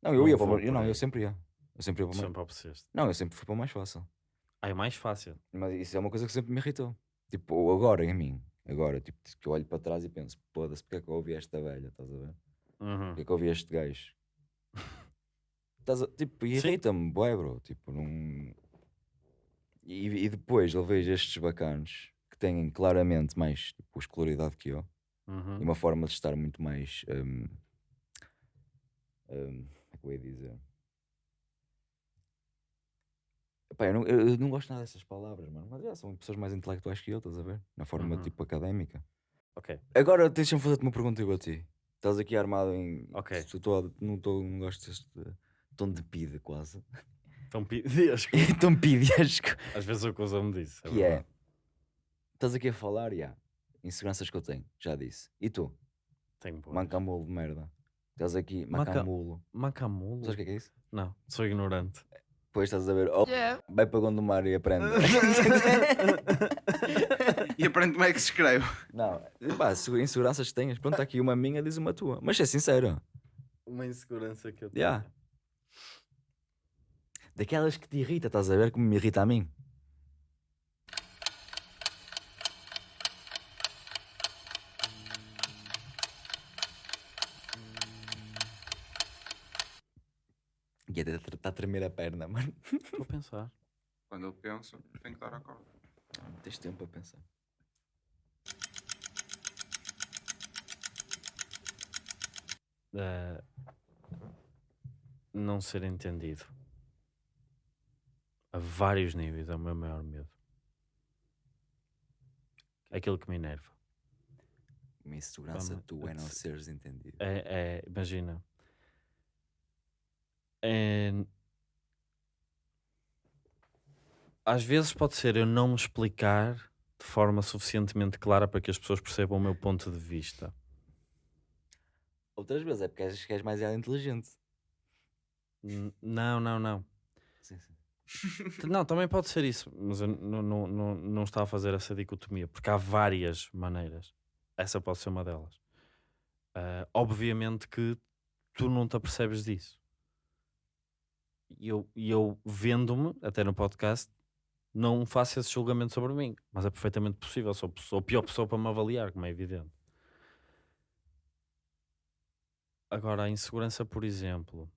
Não, eu não ia para eu não, eu sempre ia. Eu sempre ia para mais... Sempre. Não, eu sempre fui para o mais fácil. Ah, é mais fácil. Mas isso é uma coisa que sempre me irritou. Tipo, agora em mim, agora, tipo, que eu olho para trás e penso, foda-se, porque é que eu ouvi esta velha, estás a ver? Uhum. Porque é que eu ouvi este gajo? Estás a- tipo, irrita-me, bué, bro, tipo, não... E, e depois eu vejo estes bacanos que têm claramente mais tipo, escolaridade que eu Uhum. e uma forma de estar muito mais. hum, hum, como é que eu ia dizer? Epá, eu, não, eu- eu não gosto nada dessas palavras, mano, mas é, são pessoas mais intelectuais que eu, estás a ver? Na forma Uhum. tipo académica. Ok. Agora deixa-me fazer-te uma pergunta igual a ti. Estás aqui armado em. Ok. Tu, tô- não, tô, não gosto deste tom de pide quase. Então pedias. tom pidiesco. Às vezes eu uso-me disso. que é. verdade. Estás aqui a falar e há inseguranças que eu tenho, já disse. E tu? Tenho boas. Mancamulo de merda. Estás aqui, Manca- macamulo. Macamulo? Sabes o que é que é isso? Não, sou ignorante. Depois estás a ver, oh, vai para Gondomar e aprende. E aprende como é que se escreve. não, pá, se inseguranças que tenhas, pronto, está aqui uma minha, diz uma tua. Mas é sincero. Uma insegurança que eu tenho. Yeah. Daquelas que te irrita, estás a ver como me irrita a mim. E até está a tremer a perna, mano. Vou pensar. Quando eu penso, tenho que dar a corda. Tens tempo a pensar. Eh, não ser entendido. A vários níveis é o meu maior medo. É aquilo que me enerva. Uma insegurança Vamos, tua é não se- seres entendido. É, é, imagina. É- Às vezes pode ser eu não me explicar de forma suficientemente clara para que as pessoas percebam o meu ponto de vista. Outras vezes é porque és, que és mais inteligente. N- Não, não, não. Sim, sim. T- Não, também pode ser isso, mas eu não, não, não, não estava a fazer essa dicotomia, porque há várias maneiras. Essa pode ser uma delas. Ah, obviamente que tu não te apercebes disso. E eu, e eu vendo-me, até no podcast, não faço esse julgamento sobre mim, mas é perfeitamente possível. Sou, sou a pior pessoa para me avaliar, como é evidente. Agora, a insegurança, por exemplo,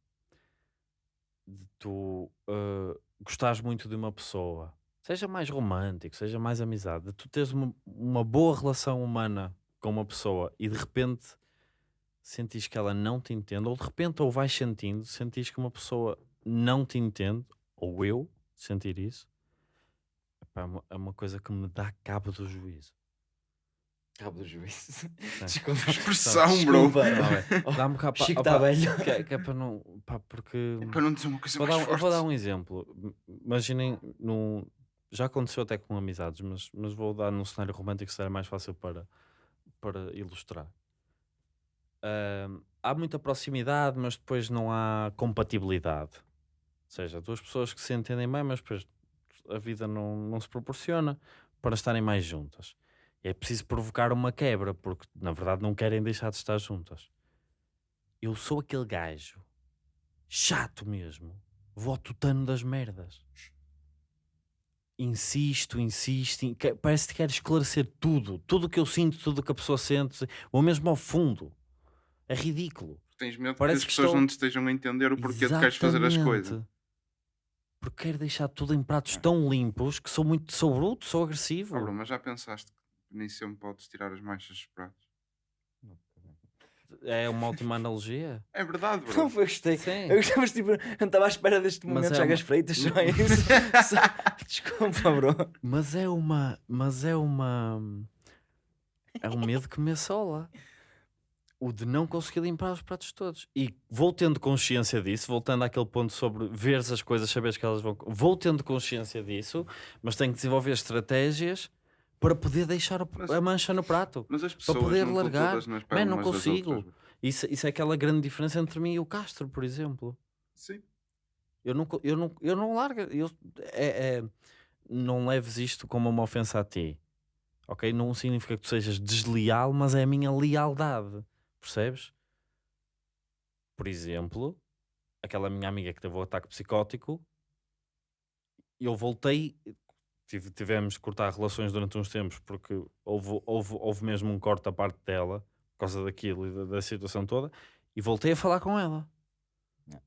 de tu uh, gostares muito de uma pessoa, seja mais romântico, seja mais amizade, de tu teres uma, uma boa relação humana com uma pessoa e de repente sentis que ela não te entende, ou de repente, ou vais sentindo, sentis que uma pessoa não te entende, ou eu sentir isso, epá, é, uma, é uma coisa que me dá cabo do juízo. Cabo do juízo. É. Desculpa. Expressão, bro. Desculpa. É, Dá-me pá, Chico está velho. que, é- que é para não. Pá, porque. Para não dizer uma coisa Vou dar, mais um- eu forte. vou dar um exemplo. Imaginem, num, já aconteceu até com amizades, mas, mas vou dar num cenário romântico que será mais fácil para, para ilustrar. Ahm, há muita proximidade, mas depois não há compatibilidade. Ou seja, duas pessoas que se entendem bem, mas depois a vida não, não se proporciona para estarem mais juntas. E é preciso provocar uma quebra, porque na verdade não querem deixar de estar juntas. Eu sou aquele gajo chato mesmo, votutano das merdas. Insisto, insisto, in- parece que quero esclarecer tudo, tudo o que eu sinto, tudo o que a pessoa sente, ou mesmo ao fundo. É ridículo. Tens medo Parece que as pessoas estou- não te estejam a entender o porquê de queres fazer as coisas. Porque quero deixar tudo em pratos tão limpos que sou muito, sou bruto, sou agressivo. Bro, mas já pensaste que nem sempre podes tirar as manchas dos pratos? É uma ótima analogia. É verdade, bro. Não foi, gostei. Sim. Eu gostei, mas tipo, não estava à espera deste momento, é Chagas uma- Freitas, só é isso. Desculpa, bro. Mas é uma. Mas é uma. É um medo que me assola. O de não conseguir limpar os pratos todos. E vou tendo consciência disso, voltando àquele ponto sobre veres as coisas, saberes que elas vão. Vou tendo consciência disso, mas tenho que desenvolver estratégias para poder deixar Mas- a mancha no prato. Mas as pessoas poder não largar. todas nas Man, peles não consigo. Isso, isso é aquela grande diferença entre mim e o Castro, por exemplo. Sim. Eu não, eu não, eu não largo. Eu, é, é- não leves isto como uma ofensa a ti. Ok? Não significa que tu sejas desleal, mas é a minha lealdade. Percebes? Por exemplo, aquela minha amiga que teve o ataque psicótico, eu voltei. tive- tivemos que cortar relações durante uns tempos porque houve, houve, houve mesmo um corte da parte dela por causa daquilo e da, da situação toda. E voltei a falar com ela. Não.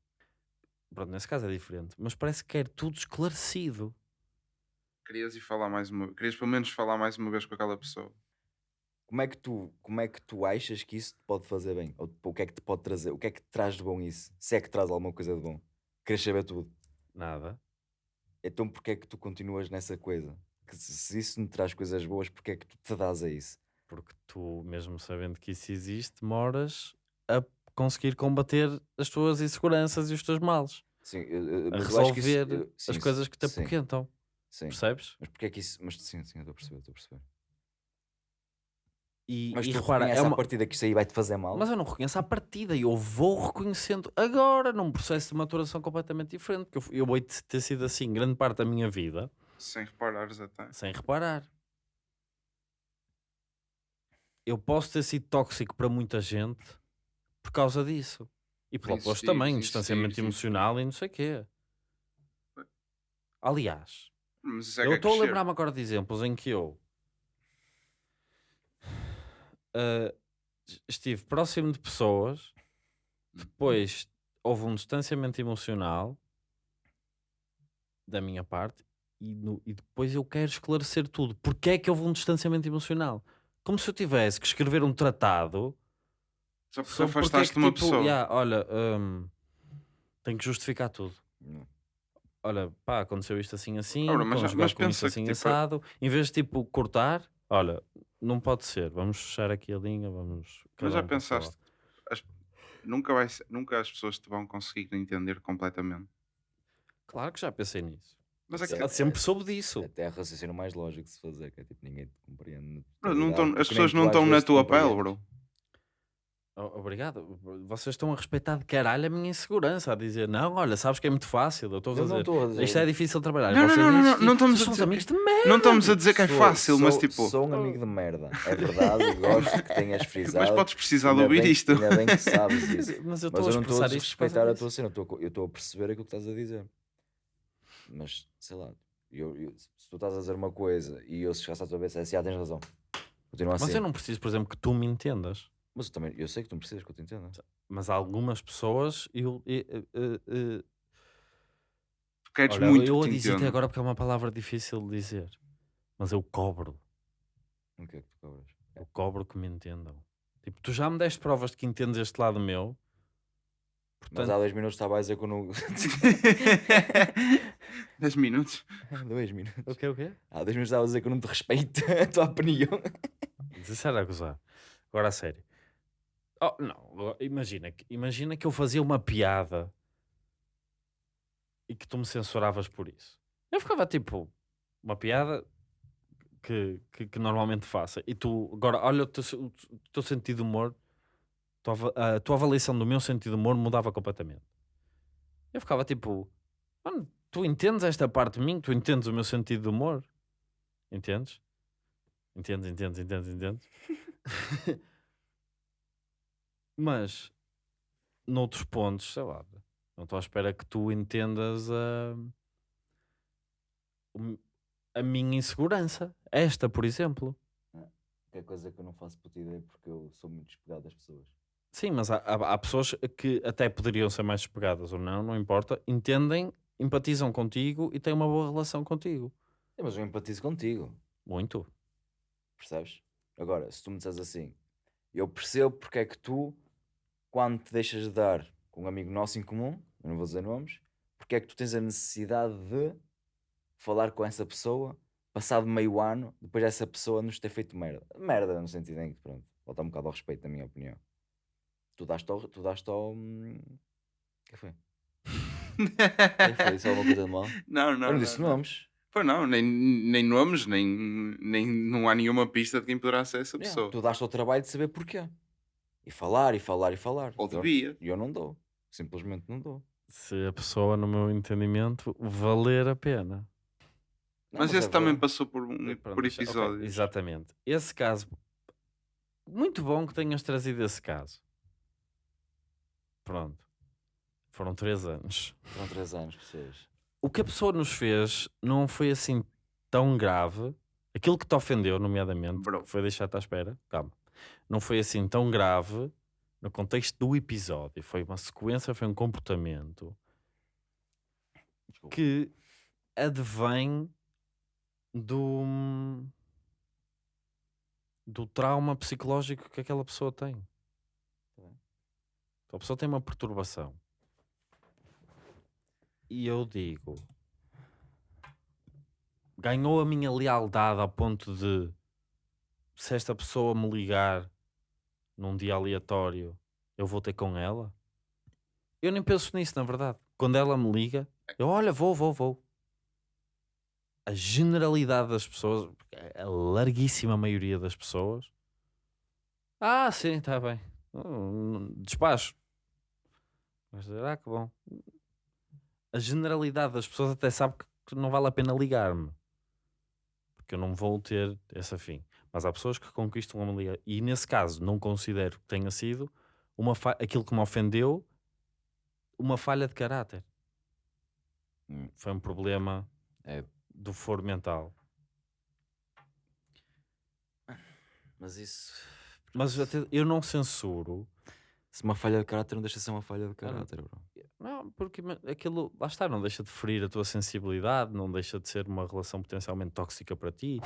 Pronto, nesse caso é diferente, mas parece que quer tudo esclarecido. Querias ir falar mais uma Querias pelo menos falar mais uma vez com aquela pessoa. Como é, que tu, como é que tu achas que isso te pode fazer bem? Ou tipo, o que é que te pode trazer? O que é que te traz de bom isso? Se é que traz alguma coisa de bom? Queres saber tudo? Nada. Então porquê é que tu continuas nessa coisa? Que se, se isso não traz coisas boas, porquê é que tu te dás a isso? Porque tu, mesmo sabendo que isso existe, demoras a conseguir combater as tuas inseguranças e os teus males. Sim, eu- eu- A que isso- resolver eu- sim, as coisas que te apoquentam. Sim. Percebes? Mas porquê é que isso. Mas sim, sim, eu estou a perceber, estou a perceber. E, Mas e tu repara, reconheces é uma... partida que isso aí vai te fazer mal? mas eu não reconheço à partida e eu vou reconhecendo agora, num processo de maturação completamente diferente. Que eu, eu vou ter sido assim grande parte da minha vida, Sem reparares até. sem reparar. Eu posso ter sido tóxico para muita gente por causa disso. E pelo oposto também, insistir, distanciamento insistir. emocional e não sei o quê. Aliás, é eu é estou a crescer. lembrar-me agora de exemplos em que eu ah, estive próximo de pessoas, depois houve um distanciamento emocional da minha parte e, no- e depois eu quero esclarecer tudo. Porquê é que houve um distanciamento emocional? Como se eu tivesse que escrever um tratado Só porque sobre porque é afastaste que, uma tipo, pessoa. "Ya, olha, hum, tenho que justificar tudo Não. olha, pá, aconteceu isto assim assim, Ora, mas mas, pensa que, assim tipo, assado. Em vez de tipo cortar, olha, não pode ser, vamos fechar aqui a linha, vamos. Mas já um pensaste, as- nunca, vai ser- nunca as pessoas te vão conseguir entender completamente. Claro que já pensei nisso. Mas é que Ela sempre soube disso. Até é o raciocínio mais lógico de se fazer, que é tipo, ninguém te compreende. Bro, não tão- as pessoas não estão na tua pele, bro. O- Obrigado. Vocês estão a respeitar de caralho a minha insegurança, a dizer, não, olha, sabes que é muito fácil. Eu estou a Eu não dizer, estou a dizer. isto é difícil de trabalhar. Não, não, Vocês não, não, insistem, não estamos a dizer amigos que- de merda. Não estamos a dizer que é Sou- fácil, mas sou- tipo. Sou um amigo de merda. É verdade, gosto que tenhas frisado. Mas podes precisar de Ainda ouvir bem- isto. Ainda bem que sabes isso. Mas eu Mas estou a eu não estou expressar a isto por causa desrespeitar a disso. tua cena, eu estou a co- eu estou a perceber aquilo que estás a dizer. Mas, sei lá, eu- eu- se tu estás a dizer uma coisa e eu se chegasse à tua cabeça, é assim, ah, tens razão. Continua assim. Mas eu não preciso, por exemplo, que tu me entendas. Mas eu também, eu sei que tu não precisas que eu te entenda. Mas há algumas pessoas eu, eu, eu, eu- Tu queres olha, muito eu que a te até entendam. agora porque é uma palavra difícil de dizer. Mas eu cobro. O que é que tu cobras? Eu cobro que me entendam. Tipo, tu já me deste provas de que entendes este lado meu. Mas Portanto, há dois minutos estava a dizer que eu não. 10 minutos. dois minutos. o quê, o quê? Há dois minutos estava a dizer que eu não te respeito a tua opinião. Mas era a gozar. Agora a sério. Oh, não, agora imagina, que- imagina que eu fazia uma piada e que tu me censuravas por isso. Eu ficava tipo, uma piada que, que, que normalmente faça. E tu, agora, olha o teu, o teu sentido de humor, a tua avaliação do meu sentido de humor mudava completamente. Eu ficava tipo, mano, tu entendes esta parte de mim? Tu entendes o meu sentido de humor? Entendes? Entendes, entendes, entendes, entendes? Mas, noutros pontos, sei lá, não estou à espera que tu entendas a, a minha insegurança. Esta, por exemplo. Que é coisa que eu não faço puta ideia porque eu sou muito despegado das pessoas. Sim, mas há, há- há pessoas que até poderiam ser mais despegadas ou não, não importa, entendem, empatizam contigo e têm uma boa relação contigo. É, mas eu empatizo contigo, Muito. percebes? Agora, se tu me disseres assim, eu percebo porque é que tu, quando te deixas de dar com um amigo nosso em comum, eu não vou dizer nomes, porque é que tu tens a necessidade de falar com essa pessoa, passado meio ano, depois dessa pessoa nos ter feito merda. Merda no sentido em que, pronto, volta um bocado ao respeito, na minha opinião. Tu daste ao. Tu daste ao. hum, que foi? Que foi? Isso é alguma coisa de mal? Não, não. eu não disse não. nomes. Pois não, nem, nem nomes, nem, nem não há nenhuma pista de quem poderá ser essa Yeah, pessoa. Tu daste ao trabalho de saber porquê. E falar, e falar, e falar. Ou devia. E eu não dou. Simplesmente não dou. Se a pessoa, no meu entendimento, valer a pena. Não, Mas, é esse também verdade. passou por, um, Pronto, por deixa- ok, episódios. exatamente. Esse caso, muito bom que tenhas trazido esse caso. Pronto. Foram três anos. Foram três anos, pessoas. O que a pessoa nos fez não foi assim tão grave. Aquilo que te ofendeu, nomeadamente, Bro. foi deixar-te à espera, calma, não foi assim tão grave no contexto do episódio. Foi uma sequência, foi um comportamento Desculpa. que advém do do trauma psicológico que aquela pessoa tem. Tá. Então, a pessoa tem uma perturbação. E eu digo, ganhou a minha lealdade ao ponto de se esta pessoa me ligar num dia aleatório, eu vou ter com ela? Eu nem penso nisso, na verdade. Quando ela me liga, eu olha, vou, vou, vou. A generalidade das pessoas, a larguíssima maioria das pessoas, ah, sim, está bem. Hum, Despacho. Mas, ah, que bom. A generalidade das pessoas até sabe que- não vale a pena ligar-me. Porque eu não vou ter esse fim. Mas há pessoas que conquistam a me ligar. E nesse caso, não considero que tenha sido uma fa- aquilo que me ofendeu uma falha de caráter. Hum. Foi um problema É. do foro mental. Mas isso. Mas eu não censuro. Se uma falha de caráter não deixa de ser uma falha de caráter, bro. Não, porque aquilo, lá está, não deixa de ferir a tua sensibilidade, não deixa de ser uma relação potencialmente tóxica para ti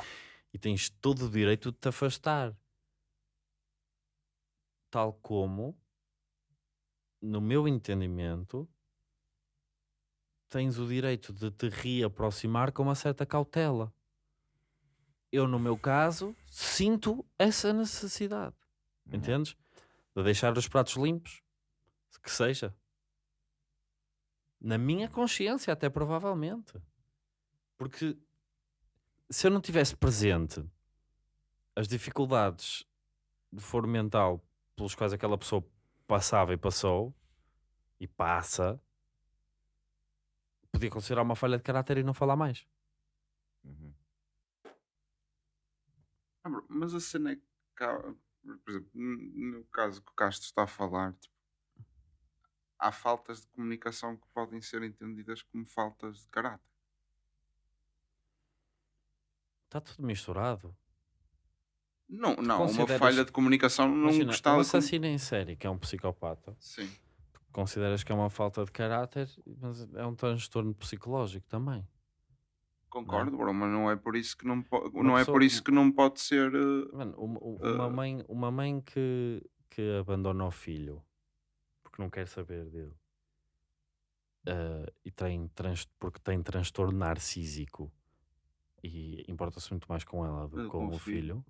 e tens todo o direito de te afastar. Tal como, no meu entendimento, tens o direito de te reaproximar com uma certa cautela. Eu, no meu caso, sinto essa necessidade. Entendes? De deixar os pratos limpos, que seja. Na minha consciência, até provavelmente. Porque se eu não tivesse presente as dificuldades de foro mental pelos quais aquela pessoa passava e passou e passa, podia considerar uma falha de caráter e não falar mais. Uhum. Ah, Mas a cena é que, por exemplo, no caso que o Castro está a falar, tipo, há faltas de comunicação que podem ser entendidas como faltas de caráter. Está tudo misturado. Não, não, uma consideras- falha de comunicação não Imagina, gostava um com... assassino em série, que é um psicopata, Sim. consideras que é uma falta de caráter, mas é um transtorno psicológico também. Concordo, bro, mas não é por isso que não, po- Uma não é pessoa- por isso que não pode ser. eh, Mano, uma, uma Ah. mãe, uma mãe que, que abandona o filho porque não quer saber dele. Ah, e tem trans, porque tem transtorno narcísico. E importa-se muito mais com ela do que com, o filho,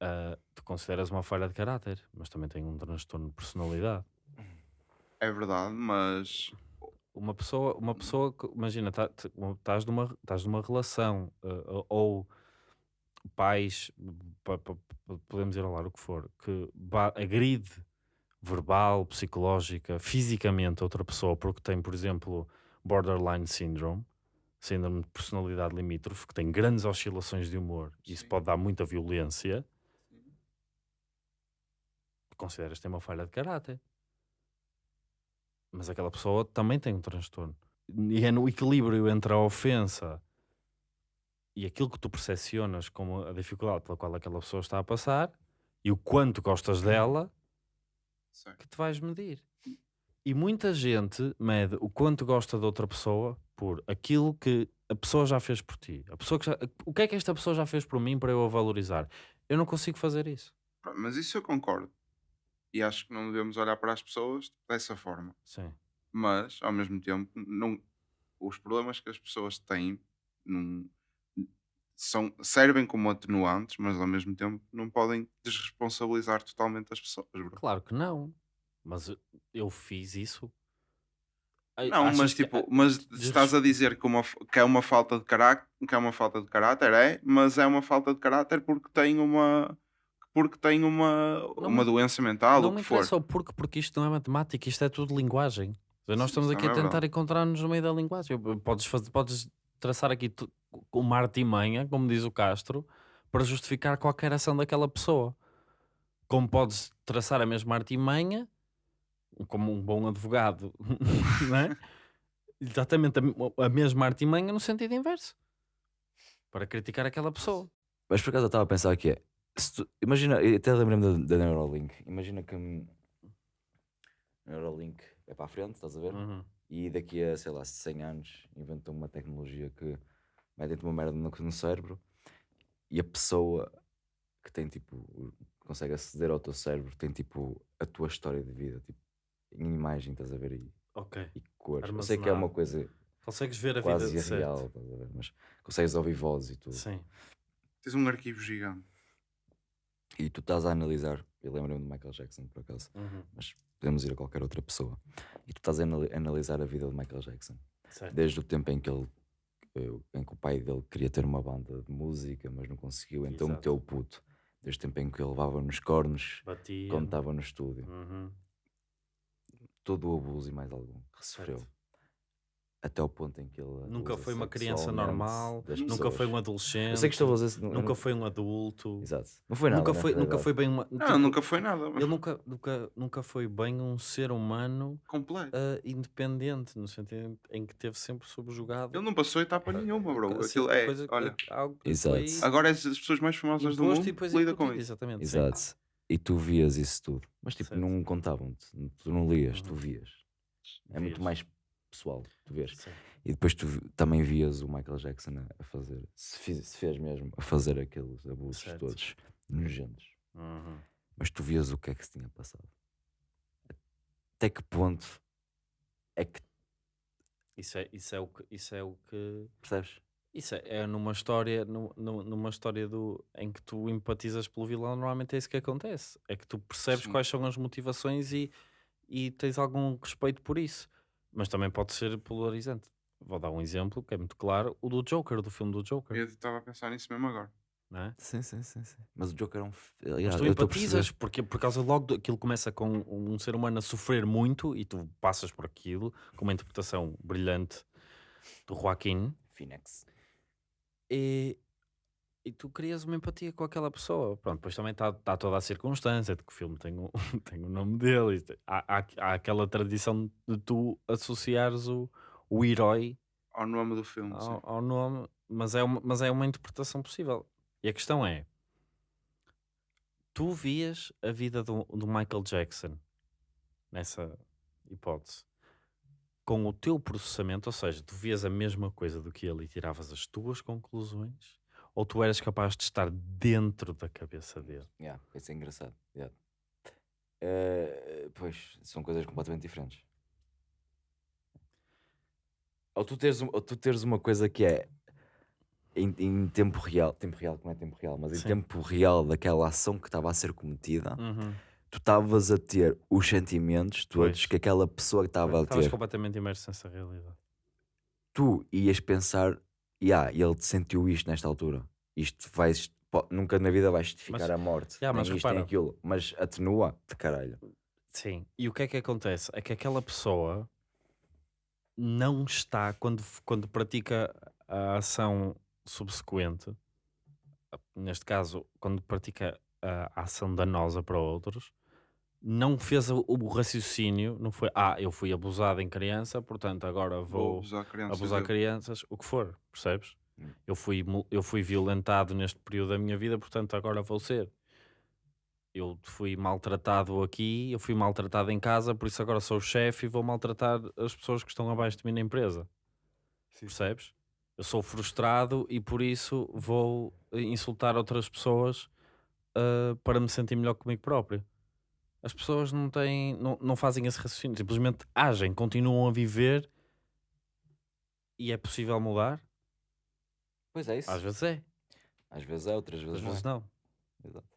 ah, tu consideras uma falha de caráter, mas também tem um transtorno de personalidade. É verdade, mas Uma pessoa, uma pessoa que, imagina, tá- estás numa, estás numa relação ah, ou pais, pa- pa- pa- podemos ir ao lar o que for, que agride verbal, psicológica, fisicamente a outra pessoa porque tem, por exemplo, borderline syndrome, síndrome de personalidade limítrofe, que tem grandes oscilações de humor e isso pode dar muita violência, consideras tem uma falha de caráter. Mas aquela pessoa também tem um transtorno. E é no equilíbrio entre a ofensa e aquilo que tu percepcionas como a dificuldade pela qual aquela pessoa está a passar e o quanto gostas dela que te vais medir. E muita gente mede o quanto gosta de outra pessoa por aquilo que a pessoa já fez por ti. A pessoa que já- o que é que esta pessoa já fez por mim para eu a valorizar? Eu não consigo fazer isso. Mas isso eu concordo. E acho que não devemos olhar para as pessoas dessa forma. Sim. Mas, ao mesmo tempo, não, os problemas que as pessoas têm não, são, servem como atenuantes, mas ao mesmo tempo não podem desresponsabilizar totalmente as pessoas. bro. Claro que não. Mas eu- fiz isso. Não, achas mas que- tipo, mas desres- estás a dizer que, uma, que é uma falta de caráter, que é uma falta de caráter, é, mas é uma falta de caráter porque tem uma porque tem uma, Não uma me- doença mental, não o me que for. interessa o porquê, porque isto não é matemática, isto é tudo linguagem. Nós estamos aqui a é tentar verdade. encontrar-nos no meio da linguagem. Podes, fazer, podes traçar aqui uma artimanha, como diz o Castro, para justificar qualquer ação daquela pessoa. Como podes traçar a mesma artimanha, como um bom advogado, não é? Exatamente a, a mesma artimanha no sentido inverso. Para criticar aquela pessoa. Mas por acaso eu estava a pensar que é. tu- imagina, até lembrei-me da, da Neuralink. Imagina que hum, Neuralink é para a frente, estás a ver? Uhum. E daqui a, sei lá, 100 anos inventam uma tecnologia que mete uma merda no, no cérebro e a pessoa que tem tipo, consegue aceder ao teu cérebro tem tipo a tua história de vida, tipo, em imagem, estás a ver? E, Ok. e cores. Eu sei que é uma Armazenado. coisa Consegues ver a quase vida de certo. irreal, estás a ver? Mas consegues ouvir vozes e tudo. Sim. Tens um arquivo gigante. E tu estás a analisar, eu lembro-me de Michael Jackson por acaso, Uhum. mas podemos ir a qualquer outra pessoa. E tu estás a anali- analisar a vida de Michael Jackson, Certo. desde o tempo em que ele eh, em que o pai dele queria ter uma banda de música, mas não conseguiu, então Exato. meteu o puto. Desde o tempo em que ele levava nos cornos, Batia. quando estava no estúdio. Uhum. Todo o abuso e mais algum que sofreu. Certo. Até o ponto em que ele. Nunca foi uma criança normal, nunca foi um adolescente, Eu sei que estou a dizer. nunca foi um adulto, Exato. Não foi nada. nunca, na foi, nunca foi bem uma. Não, tipo, nunca foi nada. Ele nunca, nunca, nunca foi bem um ser humano Completo. ah, independente, no sentido em que teve sempre subjugado. Ele não passou etapa nenhuma, bro. a Aquilo é, coisa- olha. algo que Exato. foi Agora é as pessoas mais famosas do mundo e depois lidam com isso. Exatamente. sim. Exato. E tu vias isso tudo. Mas tipo, Certo. não contavam-te. Tu não lias, tu Uhum. vias. É muito Vias. mais pessoal, tu vês. Sim. E depois tu também vias o Michael Jackson a, fazer, se, fiz- se fez mesmo, a fazer aqueles abusos Certo. todos nojentos. Uhum. Mas tu vias o que é que se tinha passado. Até que ponto é que Isso, é, isso, é o que, isso é o que percebes? Isso é, é numa história, nu- nu- numa história do, em que tu empatizas pelo vilão, normalmente é isso que acontece. É que tu percebes Sim. quais são as motivações e, e tens algum respeito por isso. Mas também pode ser polarizante. Vou dar um exemplo que é muito claro: o do Joker, do filme do Joker. Eu estava a pensar nisso mesmo agora. Não é? Sim, sim, sim, sim. Mas o Joker é um. Mas Aliás, tu empatizas, porque por causa logo do, aquilo começa com um ser humano a sofrer muito e tu passas por aquilo com uma interpretação brilhante do Joaquim. Phoenix. e, e tu crias uma empatia com aquela pessoa. Pronto, depois também está tá toda a circunstância de que o filme tem o, tem o nome dele. Há, há, há aquela tradição de tu associares o, o herói ao nome do filme. ao, ao nome, mas é, uma, mas é uma interpretação possível. E a questão é: tu vias a vida do, do Michael Jackson nessa hipótese com o teu processamento, ou seja, tu vias a mesma coisa do que ele e tiravas as tuas conclusões, ou tu eras capaz de estar dentro da cabeça dele? Yeah, isso é engraçado. yeah. Eh, pois, são coisas completamente diferentes. Ou tu teres, ou tu teres uma coisa que é em, em tempo real, tempo real, que não é tempo real, mas em Sim. tempo real daquela ação que estava a ser cometida, Uhum. tu estavas a ter os sentimentos todos Pois. que aquela pessoa que estava a Estavas ter. completamente imerso nessa realidade. Tu ias pensar, yeah, ele te sentiu isto nesta altura. Isto vai, nunca na vida vais justificar Mas- a morte. Yeah, nem mas isto nem aquilo. Mas atenua de caralho. Sim. E o que é que acontece? É que aquela pessoa não está, quando, quando pratica a ação subsequente, neste caso, quando pratica a ação danosa para outros, não fez o, o raciocínio, não foi, ah, eu fui abusado em criança, portanto agora Vou abusar crianças. abusar crianças, o que for, percebes? Hum. Eu fui, eu fui violentado neste período da minha vida, portanto agora vou ser. Eu fui maltratado aqui, eu fui maltratado em casa, por isso agora sou o chefe e vou maltratar as pessoas que estão abaixo de mim na empresa. Percebes? Eu sou frustrado e por isso vou insultar outras pessoas ah, para me sentir melhor comigo próprio. As pessoas não têm, não, não fazem esse raciocínio, simplesmente agem, continuam a viver e é possível mudar? Pois é isso. Às vezes é, Às vezes é, outras vezes às não. vezes é. não. Exato.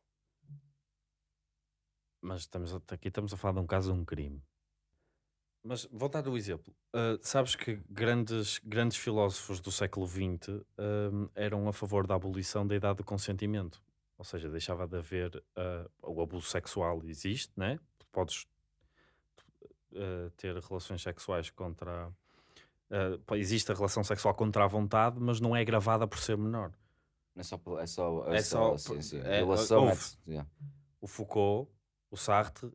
Mas estamos a- aqui estamos a falar de um caso de um crime. Mas vou dar o exemplo. Ah, sabes que grandes, grandes filósofos do século XX ahm, eram a favor da abolição da idade do consentimento. Ou seja, deixava de haver ah, o abuso sexual existe, né? Podes ah, ter relações sexuais contra. pá, existe a relação sexual contra a vontade, mas não é gravada por ser menor. É só, é só, é É só, só- sim, sim. é- Violação é, houve. yeah. o Foucault, o Sartre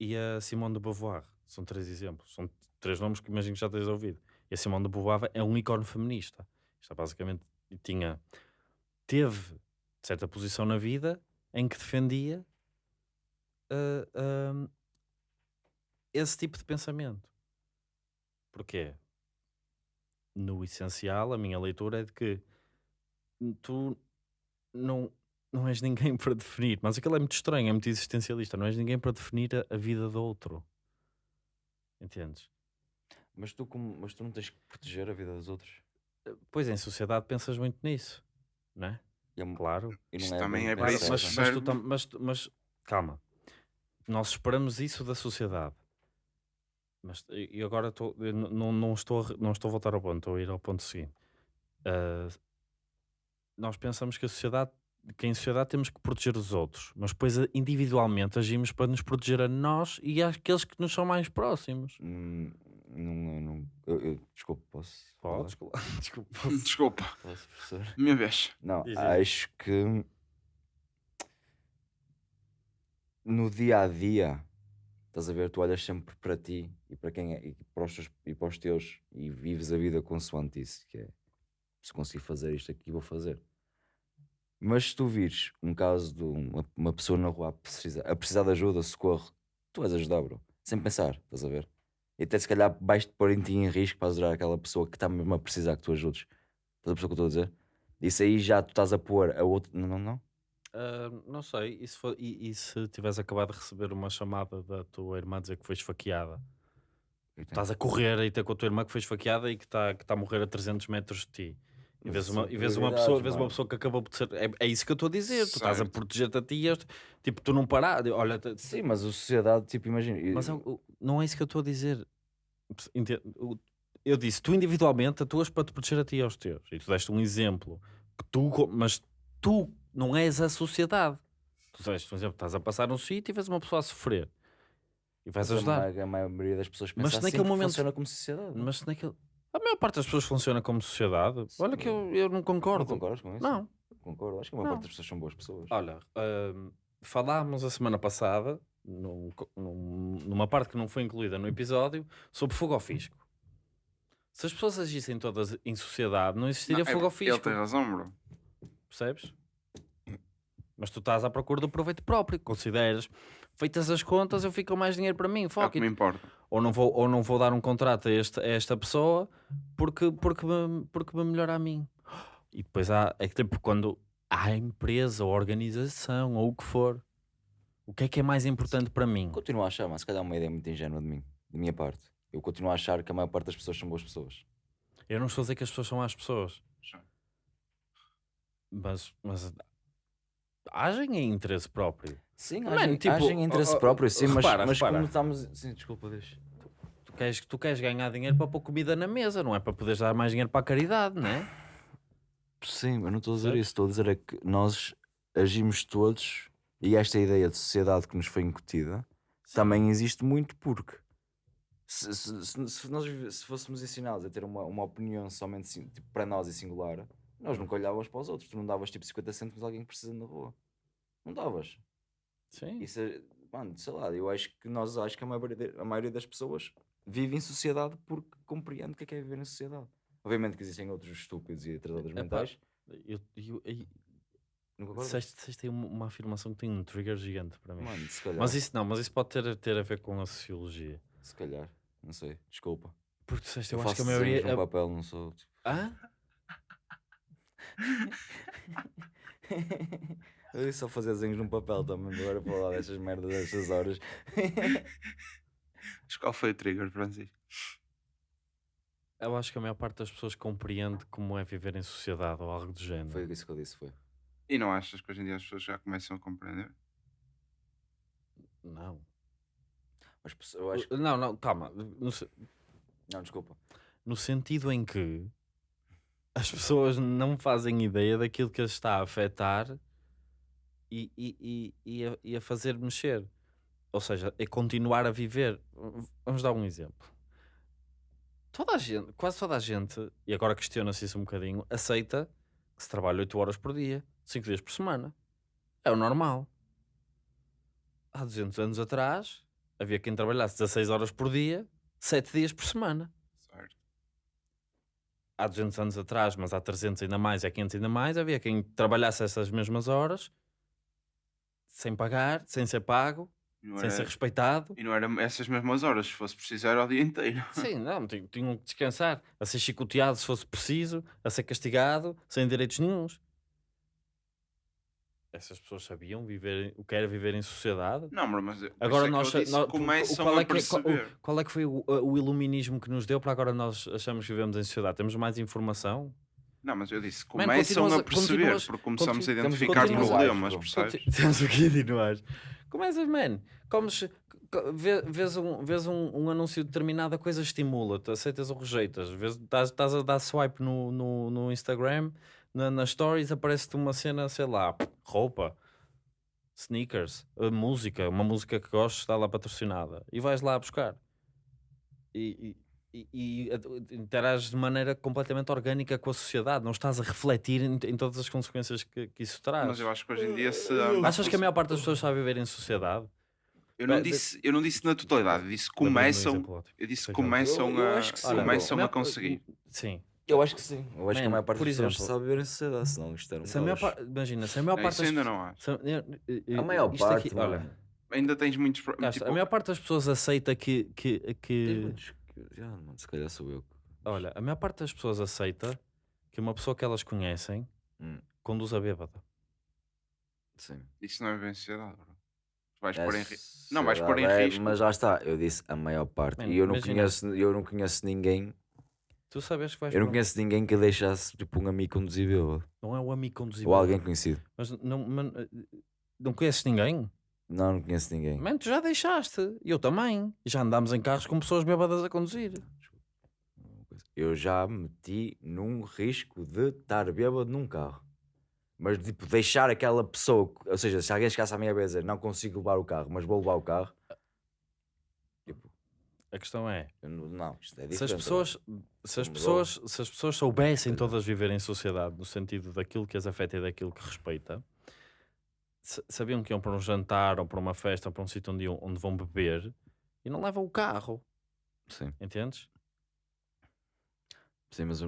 e a Simone de Beauvoir. São três exemplos. São três nomes que imagino que já tens ouvido. E a Simone de Beauvoir é um ícone feminista. Isto é basicamente tinha teve certa posição na vida em que defendia ah, ah, esse tipo de pensamento. Porquê? No essencial, a minha leitura é de que tu não, não és ninguém para definir, mas aquilo é muito estranho, é muito existencialista. Não és ninguém para definir a, a vida do outro. Entendes? Mas, tu, como, mas tu não tens que proteger a vida dos outros. Pois em sociedade pensas muito nisso, não é? É Claro. e não Isto é também é Mas, Isso mas, mas, tu mas mas calma, nós esperamos isso da sociedade. Mas e agora n- não, não, estou, não estou a voltar ao ponto, estou a ir ao ponto seguinte. Ah, nós pensamos que a sociedade, que em sociedade temos que proteger os outros, mas depois ah, individualmente agimos para nos proteger a nós e àqueles que nos são mais próximos. Hum, não, não, eu, eu- desculpa, posso? falar? Podes, claro. desculpa. posso- Desculpa, Posso, professor? minha vez. Não, acho que no dia a dia, estás a ver, tu olhas sempre para ti e para quem é, e para os, teus, e para os teus e vives a vida consoante isso, que é se conseguir fazer isto aqui, vou fazer. Mas se tu vires um caso de uma, uma pessoa na rua a precisar, a precisar de ajuda, socorro, tu vais ajudar, bro, sem pensar, estás a ver? E até se calhar vais-te pôr em ti em risco para ajudar aquela pessoa que está mesmo a precisar que tu ajudes. Estás a o que eu estou a dizer? Isso aí já tu estás a pôr a outro. Não, não, não. Ah, não sei, e se, for- e- e se tivesse acabado de receber uma chamada da tua irmã a dizer que foi esfaqueada? Estás a correr e ter com a tua irmã que foi esfaqueada e que está que tá a morrer a 300 metros de ti. E Mas vês uma, e vês uma pessoa, vês uma pessoa que acabou de ser. É, é isso que eu estou a dizer. Tu estás a Certo. proteger-te a ti. e tipo, tu não parar. Olha, Sim, mas a sociedade, tipo, imagina. mas é o- o- não é isso que eu estou a dizer. Eu disse, tu individualmente atuas para te proteger a ti e aos teus. E tu deste um exemplo. Que tu, mas tu não és a sociedade. Tu deste um exemplo, estás a passar um sítio e vês uma pessoa a sofrer. E vais mas ajudar. A, ma- a maioria das pessoas Mas pensa se assim naquele momento- funciona como sociedade. Mas se naquele... A maior parte das pessoas funciona como sociedade. Olha que eu, eu não não concordo. concordas com isso? Não. Concordo. Acho que a maior Não. parte das pessoas são boas pessoas. Olha, hum, falámos a semana passada, num num- numa parte que não foi incluída no episódio, sobre fogo ao fisco. Se as pessoas agissem todas em sociedade, não existiria Não, fogo ao Ele fisco. tem razão, bro. Percebes? Mas tu estás à procura do proveito próprio. Consideras, feitas as contas, eu fico com mais dinheiro para mim. É o Fuck que me importa. Ou não vou, ou não vou dar um contrato a, este, a esta pessoa porque, porque, me, porque me melhora a mim. E depois há, é que tipo, quando há empresa ou organização ou o que for, o que é que é mais importante para mim? Continuo a achar, mas se calhar é uma ideia muito ingênua de mim, da minha parte. Eu continuo a achar que a maior parte das pessoas são boas pessoas. Eu não estou a dizer que as pessoas são más pessoas, mas, mas agem em interesse próprio. Sim, Mano, agem, tipo, agem em interesse oh, oh, próprio, sim, mas, repara, mas repara. como estamos. Sim, desculpa, deixa. Tu queres, tu queres ganhar dinheiro para pôr comida na mesa, não é para poderes dar mais dinheiro para a caridade, não é? Sim, eu não estou a dizer isso, estou a dizer é que nós agimos todos e esta ideia de sociedade que nos foi incutida também existe muito porque se, se- se- se nós se fôssemos ensinados a ter uma, uma opinião somente sin- tipo, para nós e singular, nós nunca olhávamos para os outros. Tu não davas tipo 50 cêntimos a alguém que precisa na rua. Não davas. Sim. Isso é, mano, sei lá, eu acho que nós acho que a maioria, a maioria das pessoas vive em sociedade porque compreende o que é, que é viver em sociedade. Obviamente que existem outros estúpidos e atrasados mentais. Eu, eu, eu, disseste, disseste uma, uma afirmação que tem um trigger gigante para mim. Mano, se calhar. Mas isso não, mas isso pode ter, ter a ver com a sociologia. Se calhar, não sei, desculpa. Porque disseste, Eu, eu, acho que a maioria. no a- papel, não sou. tipo- Hã? Eu ia só fazer desenhos num papel também, agora para falar dessas merdas destas horas. Mas qual foi o trigger, Francisco? Eu acho que a maior parte das pessoas compreende como é viver em sociedade ou algo do género. Foi isso que eu disse, foi. E não achas que hoje em dia as pessoas já começam a compreender? Não. Mas eu acho que. Não, não, calma. No, se- Não, desculpa. no sentido em que as pessoas não fazem ideia daquilo que as está a afetar e, e, e, e, a, e a fazer mexer. Ou seja, é continuar a viver. Vamos dar um exemplo. Toda a gente, quase toda a gente, e agora questiona-se isso um bocadinho, aceita que se trabalha 8 horas por dia, 5 dias por semana. É o normal. Há 200 anos atrás, havia quem trabalhasse 16 horas por dia, 7 dias por semana. Há 200 anos atrás, mas há 300 ainda mais, há 500 ainda mais, havia quem trabalhasse essas mesmas horas sem pagar, sem ser pago, sem ser respeitado. e não eram essas mesmas horas, se fosse preciso era o dia inteiro. Sim, não, tinham, tinham que descansar, a ser chicoteado se fosse preciso, a ser castigado, sem direitos nenhuns. Essas pessoas sabiam viver, o que era viver em sociedade. Não, mas Agora é nós, começam qual é a que, qual, perceber. o- qual é que foi o, o iluminismo que nos deu para agora nós achamos que vivemos em sociedade? Temos mais informação? Não, mas eu disse, começam continuas a- perceber, porque começamos continu- a identificar problemas, percebes? Temos o que continuar. Começas, man. Comes, co- vê- vês, um, vês um, um anúncio determinado, a coisa estimula-te, aceitas ou rejeitas. Vês- Estás estás a dar swipe no, no, no Instagram, na, nas stories aparece-te uma cena, sei lá, roupa, sneakers, a música, uma música que gostes, está lá patrocinada. E vais lá buscar. E, e, e, e interages de maneira completamente orgânica com a sociedade. Não estás a refletir em, em todas as consequências que, que isso traz. Mas eu acho que hoje em dia se. Achas que a maior parte das pessoas está a viver em sociedade? Eu não, disse, eu não disse na totalidade, eu disse um começam. Eu disse começam Eu- eu a. acho que sim, Olha, começam a conseguir. Sim. Eu acho que sim. Eu acho que a Man, maior parte por das pessoas exemplo, sabe viver em sociedade, senão isto era um Se a maior par- Imagina, se a maior Não, parte isso das ainda pessoas- não acho. se a- maior isto parte, aqui- olha, Ainda tens muitos. tipo, a maior parte das pessoas aceita que, que, Tem que muitos que- Já, mano, se calhar sou eu. olha, a maior parte das pessoas aceita que uma pessoa que elas conhecem Hum. conduz a bêbada. Sim. Isso não é bem sociedade, bro. Vais É pôr em. Não, vais pôr em é, risco. Mas já está, eu disse a maior parte. Man, e eu não, imagina- conheço, eu não conheço ninguém. Tu sabes que vais Eu não para conheço ninguém que deixasse tipo um amigo conduzir bêbado. não é o amigo conduzir Ou alguém conhecido. mas não, man- não conheces ninguém? Não, não conheço ninguém. Man, tu já deixaste. Eu também. Já andámos em carros com pessoas bêbadas a conduzir. Eu já me meti num risco de estar bêbado num carro. Mas tipo, deixar aquela pessoa, ou seja, se alguém chegasse à minha dizer, não consigo levar o carro, mas vou levar o carro, A questão é, não, isto é se as pessoas, se as pessoas, se as pessoas soubessem calhar. todas viver em sociedade no sentido daquilo que as afeta e daquilo que respeita, sa- sabiam que iam para um jantar ou para uma festa ou para um sítio onde, iam- onde vão beber e não levam o carro, Sim. entendes? Sim, mas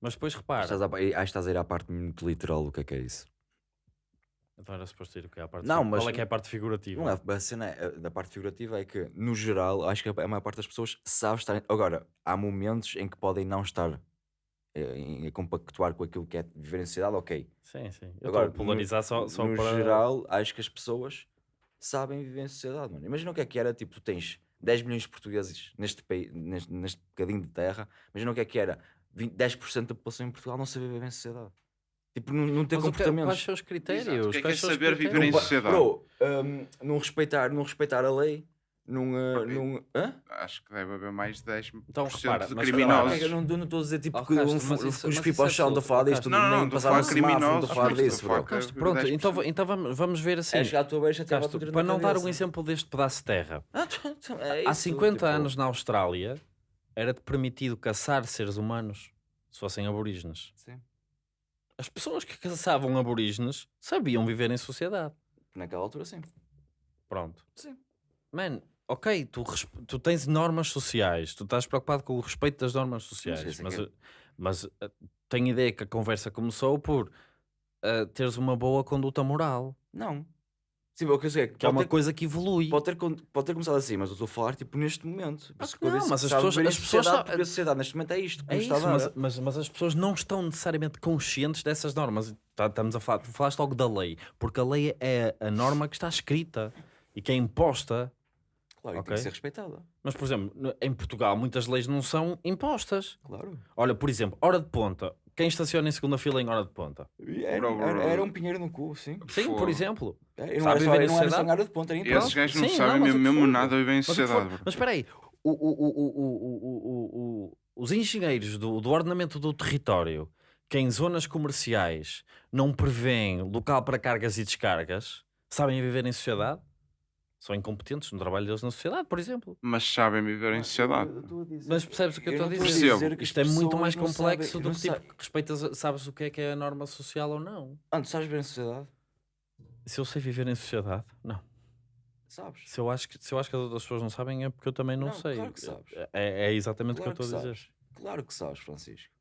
Mas depois repara. estás a, acho que estás a ir à parte muito literal do que é que é isso. Então era suposto ir o que a parte Não, mas- Qual é que é a parte figurativa? Não a cena é- da parte figurativa é que, no geral, acho que a maior parte das pessoas sabe estar. Agora, há momentos em que podem não estar eh, em- a compactuar com aquilo que é viver em sociedade, ok. Sim, sim. Eu Agora, polarizar só, no, só no para. geral, acho que as pessoas sabem viver em sociedade, mano. Imagina o que é que era, tipo, tu tens 10 milhões de portugueses neste, país, neste, neste bocadinho de terra, imagina o que é que era 20, 10% da população em Portugal não saber viver em sociedade. Tipo, não, não ter Mas que- comportamentos. Quais são os critérios? O que é que é saber viver em sociedade? Bro, hum, não, respeitar, não respeitar a lei, não. uh, hã? Acho que deve haver mais de 10% Então, repara, de mas criminosos. Eu não eu não estou a dizer tipo Oh, que um mas os mas é chão, estou a falar disto, Não, não, nem não, estou a passar falar no semáforo, não criminosos, estou a falar disso, pronto, 10%. então, então vamos, vamos ver assim. É tua Castro, para não dar um exemplo deste pedaço de terra. Há 50 tipo, anos na Austrália era-te permitido caçar seres humanos se fossem aborígenes. Sim. As pessoas que caçavam aborígenes sabiam viver em sociedade. Naquela altura, sim. Pronto. Sim. Man, ok, tu, tu tens normas sociais, tu estás preocupado com o respeito das normas sociais, mas, que uh, mas uh, tenho ideia que a conversa começou por uh, teres uma boa conduta moral, Não. Sim, o que eu sei é que que é uma ter, coisa que evolui. pode, ter, pode ter começado assim, mas eu estou a falar tipo neste momento. Por Ah, que eu não, disse mas as pessoas- as pessoas sabem- porque a sociedade neste momento é isto. É isso, está mas, mas, mas as pessoas não estão necessariamente conscientes dessas normas. Tá- Estamos a falar, tu falaste logo da lei, porque a lei é a norma que está escrita e que é imposta. Claro, okay. tem que ser respeitada. Mas, por exemplo, em Portugal muitas leis não são impostas. Claro. Olha, por exemplo, hora de ponta. Quem estaciona em segunda fila em hora de ponta? É, era, era, era um pinheiro no cu, sim. Sim, por exemplo. É, não, era só, não era só em hora de ponta, Esses gajos não sim, sabem não, mesmo, for, nada viver em sociedade. Mas espera aí, o, o, o, os engenheiros do, do ordenamento do território que em zonas comerciais não prevêem local para cargas e descargas, sabem viver em sociedade? São incompetentes no trabalho deles na sociedade, por exemplo. Mas sabem viver em sociedade. Mas percebes o que eu estou a dizer? Percebo. que Isto é muito mais complexo sabem- do que tipo, sabem- respeitas, sabes o que é que é a norma social ou não. Ah, tu sabes viver em sociedade? Se eu sei viver em sociedade, não. Sabes? Se eu acho que, se eu acho que as outras pessoas não sabem é porque eu também não, Não, sei. claro que sabes. É, é exatamente Claro o que eu estou a que dizer. sabes. Claro que sabes, Francisco.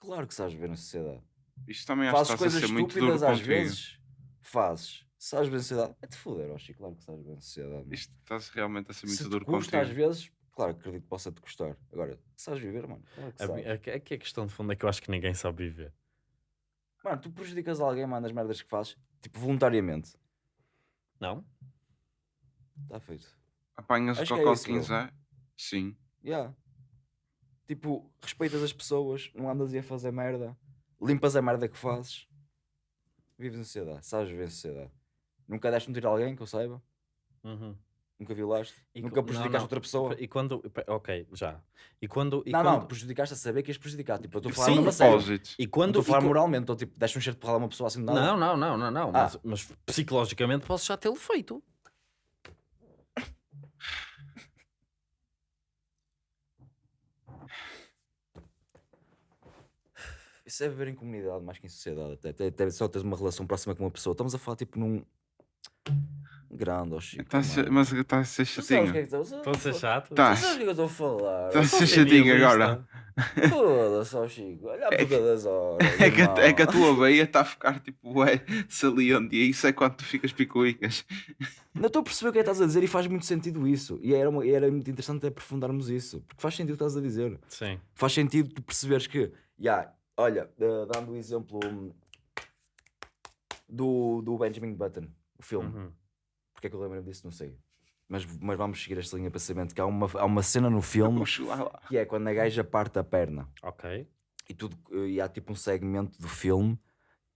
Claro que sabes viver em sociedade. Isto também acho que Fazes estás a coisas ser muito duro estúpidas às contigo. vezes. Fazes. Sabes viver em sociedade. É te foder, Oxi. Claro que sabes viver em sociedade. mano. Isto está realmente a ser muito Se duro custa às contigo. vezes, claro que acredito que possa te custar. Agora, sabes viver, mano. Claro que A, sabes. a, a, a questão de fundo é que eu acho que ninguém sabe viver. Mano, tu prejudicas alguém, mano, nas merdas que fazes, tipo, voluntariamente. Não? Está feito. Apanhas o Acho que é cocó de bro. 15 é? Sim. Yeah. Tipo, respeitas as pessoas, não andas aí a fazer merda, limpas a merda que fazes, vives em sociedade, sabes viver em sociedade. Nunca deste um tiro a alguém que eu saiba, Uhum. nunca violaste, E nunca co- não, prejudicaste não. outra pessoa. E quando. Ok, já. E quando. E não, quando, não, prejudicaste a saber que ias prejudicar. Tipo, eu estou a falar Sim, propósito. E quando. estou a falar e moralmente, estou tipo, deste um cheiro de porrada a uma pessoa assim de nada. Não, não, não, não, não. Ah. Mas, mas psicologicamente posso já tê-lo feito. Isso é viver em comunidade mais que em sociedade. Até, até, até só teres uma relação próxima com uma pessoa. Estamos a falar tipo num grande, ó Chico. Tá mano. mas está a ser é chatinho. estou a ser chato? Tá. Tu sabes o que é eu estou a falar? Tá a ser chatinho agora. Foda-se, ó Chico. Olha a É puta das horas. É que, a- é que a tua veia está a ficar tipo ué, saliente e isso é quando tu ficas picuicas. Não estou a perceber o que é que estás a dizer e faz muito sentido isso. E era, uma- era muito interessante aprofundarmos isso. Porque faz sentido o que estás a dizer. Sim. Faz sentido tu perceberes que, ya, olha, eh, dando o exemplo hum, do, do Benjamin Button, o filme. Uhum. Porque é que eu lembro disso? Não sei. Mas, mas vamos seguir esta linha de pensamento. Que há uma, há uma cena no filme que é quando a gaja parte a perna. Ok. E, tudo, e há tipo um segmento do filme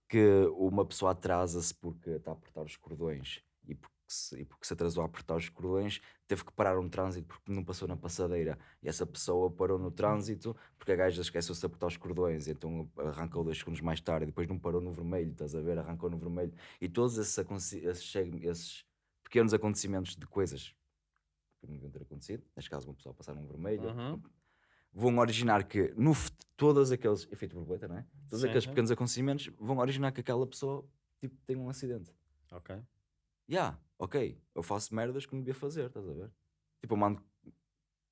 que uma pessoa atrasa-se porque está a apertar os cordões. E porque, se, e porque se atrasou a apertar os cordões, teve que parar um trânsito porque não passou na passadeira. E essa pessoa parou no trânsito porque a gaja esqueceu-se de apertar os cordões. E então arrancou dois segundos mais tarde. E depois não parou no vermelho, estás a ver? Arrancou no vermelho. E todos esses, esses, esses pequenos acontecimentos de coisas que não deviam ter acontecido, neste caso uma pessoa passar num vermelho, Uhum. vão originar que no, todos aqueles efeito borboleta, não é? Todos Sim, aqueles sim. pequenos acontecimentos vão originar que aquela pessoa tipo, tenha um acidente. Ok. Ya, ok, eu faço merdas que não devia fazer, estás a ver? Tipo, eu mando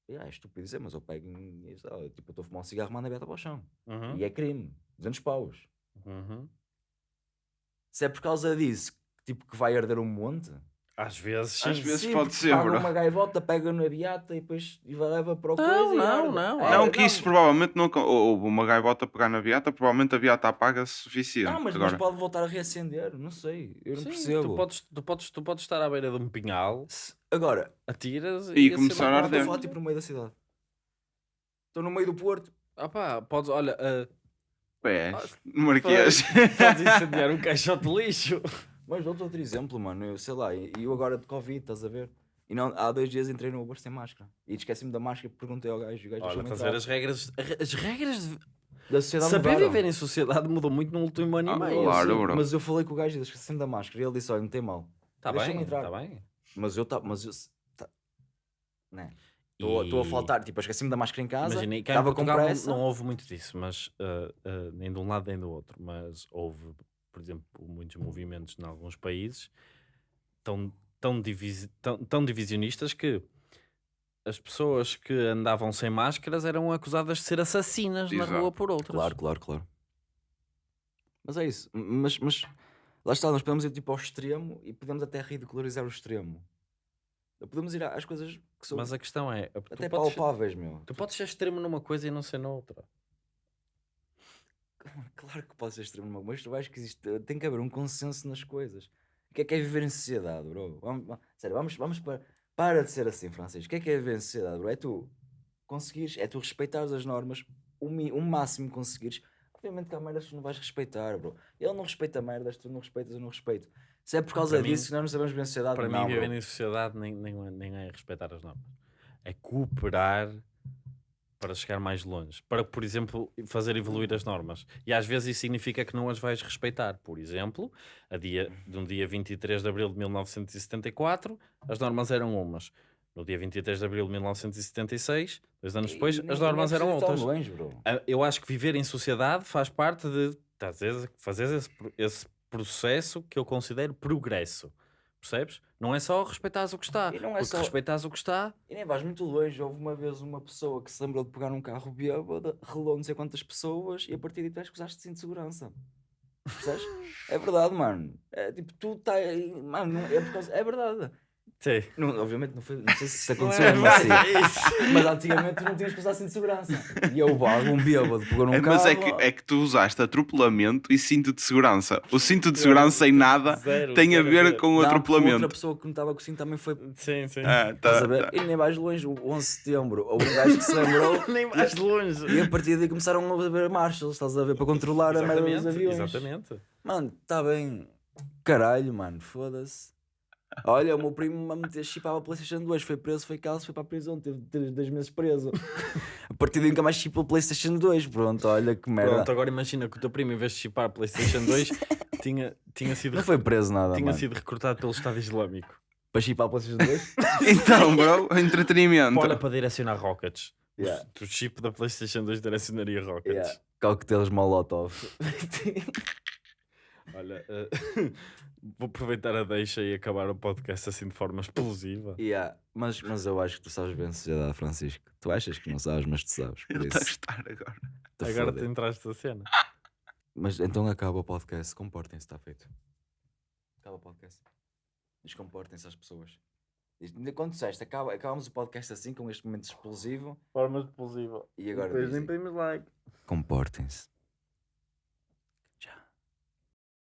Yeah, é estúpido dizer, mas eu pego e, lá, tipo, eu estou a fumar um cigarro, mando a beta para o chão. Uhum, E é crime. 200 paus. uhum. Se é por causa disso, tipo, que vai arder um monte... Às vezes, sim. Às vezes Sim, pode ser, paga bro. uma gaivota, pega na beata e depois e leva para o Não, coisa e não, não, É, Não, que isso provavelmente não. ou- uma gaivota pegar na beata, provavelmente a beata apaga-se suficiente. Não, mas, Agora, mas pode voltar a reacender, não sei, eu não Sim, percebo. Tu podes, tu, podes, tu podes estar à beira de um pinhal, Se- Agora, atiras E a começar a não estou arder. falar tipo no meio da cidade. Estou no meio do Porto. Ah pá, podes, olha, ah, pé, Ah, no Marquês. podes incendiar um caixote de lixo. Mas dou-te outro exemplo, mano. Eu sei lá, e eu agora de Covid, estás a ver? E não, há dois dias entrei no Uber sem máscara. E esqueci-me da máscara e perguntei ao gajo. O gajo Olha, estás a ver as regras, as regras de Da sociedade saber mudaram. viver em sociedade mudou muito no último ano Ah, e meio. claro, Sim, bro. Mas eu falei com o gajo e esqueci-me da máscara. E ele disse: Olha, não tem mal. Está bem, entrar. está bem. Mas eu tá, mas eu tá, né? Estou a faltar, tipo, eu esqueci-me da máscara em casa. Imagina, e cá em Estava com Portugal não, pressa. não houve muito disso, mas ah, ah, nem de um lado nem do outro. Mas houve, por exemplo, muitos movimentos em alguns países tão, tão, divisi- tão, tão divisionistas que as pessoas que andavam sem máscaras eram acusadas de ser assassinas na Exato. rua por outras. Claro, claro, claro. Mas é isso. Mas, mas lá está, nós podemos ir tipo ao extremo e podemos até ridicularizar o extremo. Podemos ir às coisas que são Mas a questão é, até podes, palpáveis, meu. tu podes ser extremo numa coisa e não ser noutra. Claro que pode ser extremo numa mas eu acho que existe, tem que haver um consenso nas coisas. O que é que é viver em sociedade, bro? Vamos, va- sério, vamos, vamos para, para de ser assim, Francisco. O que é que é viver em sociedade, bro? É tu conseguires, é tu respeitares as normas, o, o máximo que conseguires. Obviamente que há merdas que tu não vais respeitar, bro. Ele não respeita merdas, tu não respeitas, eu não respeito. Se é por causa Para mim- disso que nós não sabemos viver em sociedade, Para não, mim, viver em sociedade nem, nem, nem é respeitar as normas. É cooperar para chegar mais longe. Para, por exemplo, fazer evoluir as normas. E às vezes isso significa que não as vais respeitar. Por exemplo, a dia, de um dia 23 de abril de 1974, as normas eram umas. No dia 23 de abril de 1976, dois anos depois, E as normas eram outras. longe, bro. Ah, Eu acho que viver em sociedade faz parte de dizer, fazer esse, esse processo que eu considero progresso. Percebes? Não é só respeitares o que está. E não é porque só- respeitares o que está. E nem vais muito longe. Houve uma vez uma pessoa que se lembrou de pegar um carro bêbado, relou não sei quantas pessoas e a partir daí tu és que usaste cinto de segurança. Percebes? é verdade, mano. É tipo, tu tá. Mano, é por causa. É verdade. Sim. Não, obviamente não, foi, não sei se isso aconteceu é, assim. é isso. Mas antigamente tu não tinhas que usar cinto de segurança. E eu, algum bêbado pegou num É, carro. mas é que, é que tu usaste atropelamento e cinto de segurança. O cinto de segurança sem nada Zero, tem a zero ver com o atropelamento. Outra pessoa que não estava com o cinto também foi. Sim, sim. Ah, Estás tá, a ver? tá. E nem mais longe, o 11 de setembro. Houve um gajo que se lembrou. Nem mais longe. E a partir daí começaram a ver marshals, estás a ver? Para controlar a merda dos Exatamente, aviões. exatamente. Mano, está bem. Caralho, mano, foda-se. Olha, o meu primo a meter chipava a PlayStation 2, foi preso, foi calço, foi para a prisão, teve teve dois meses preso. a partir daí nunca mais chipou a PlayStation 2. Pronto, olha que merda. Pronto, agora imagina que o teu primo, em vez de chipar a PlayStation 2, tinha, tinha, sido, Não foi preso nada, tinha mano. sido recrutado pelo Estado Islâmico. Para chipar a PlayStation 2? Então, bro, entretenimento. Olha para direcionar rockets. Yeah. O chip da PlayStation 2 direcionaria rockets. yeah. Coquetéis Molotov. Olha, eh, vou aproveitar a deixa e acabar o podcast assim de forma explosiva. yeah. mas, mas eu acho que tu sabes bem a sociedade, Francisco. Tu achas que não sabes, mas tu sabes. Por Ele está a isso, gostar agora. te Agora foda. te entraste a cena. Mas então acaba o podcast. Comportem-se, está feito. Acaba o podcast. Descomportem-se as pessoas. Quando disseste, acaba, acabamos o podcast assim, com este momento explosivo. Forma explosiva. E agora Depois dizem, like. comportem-se.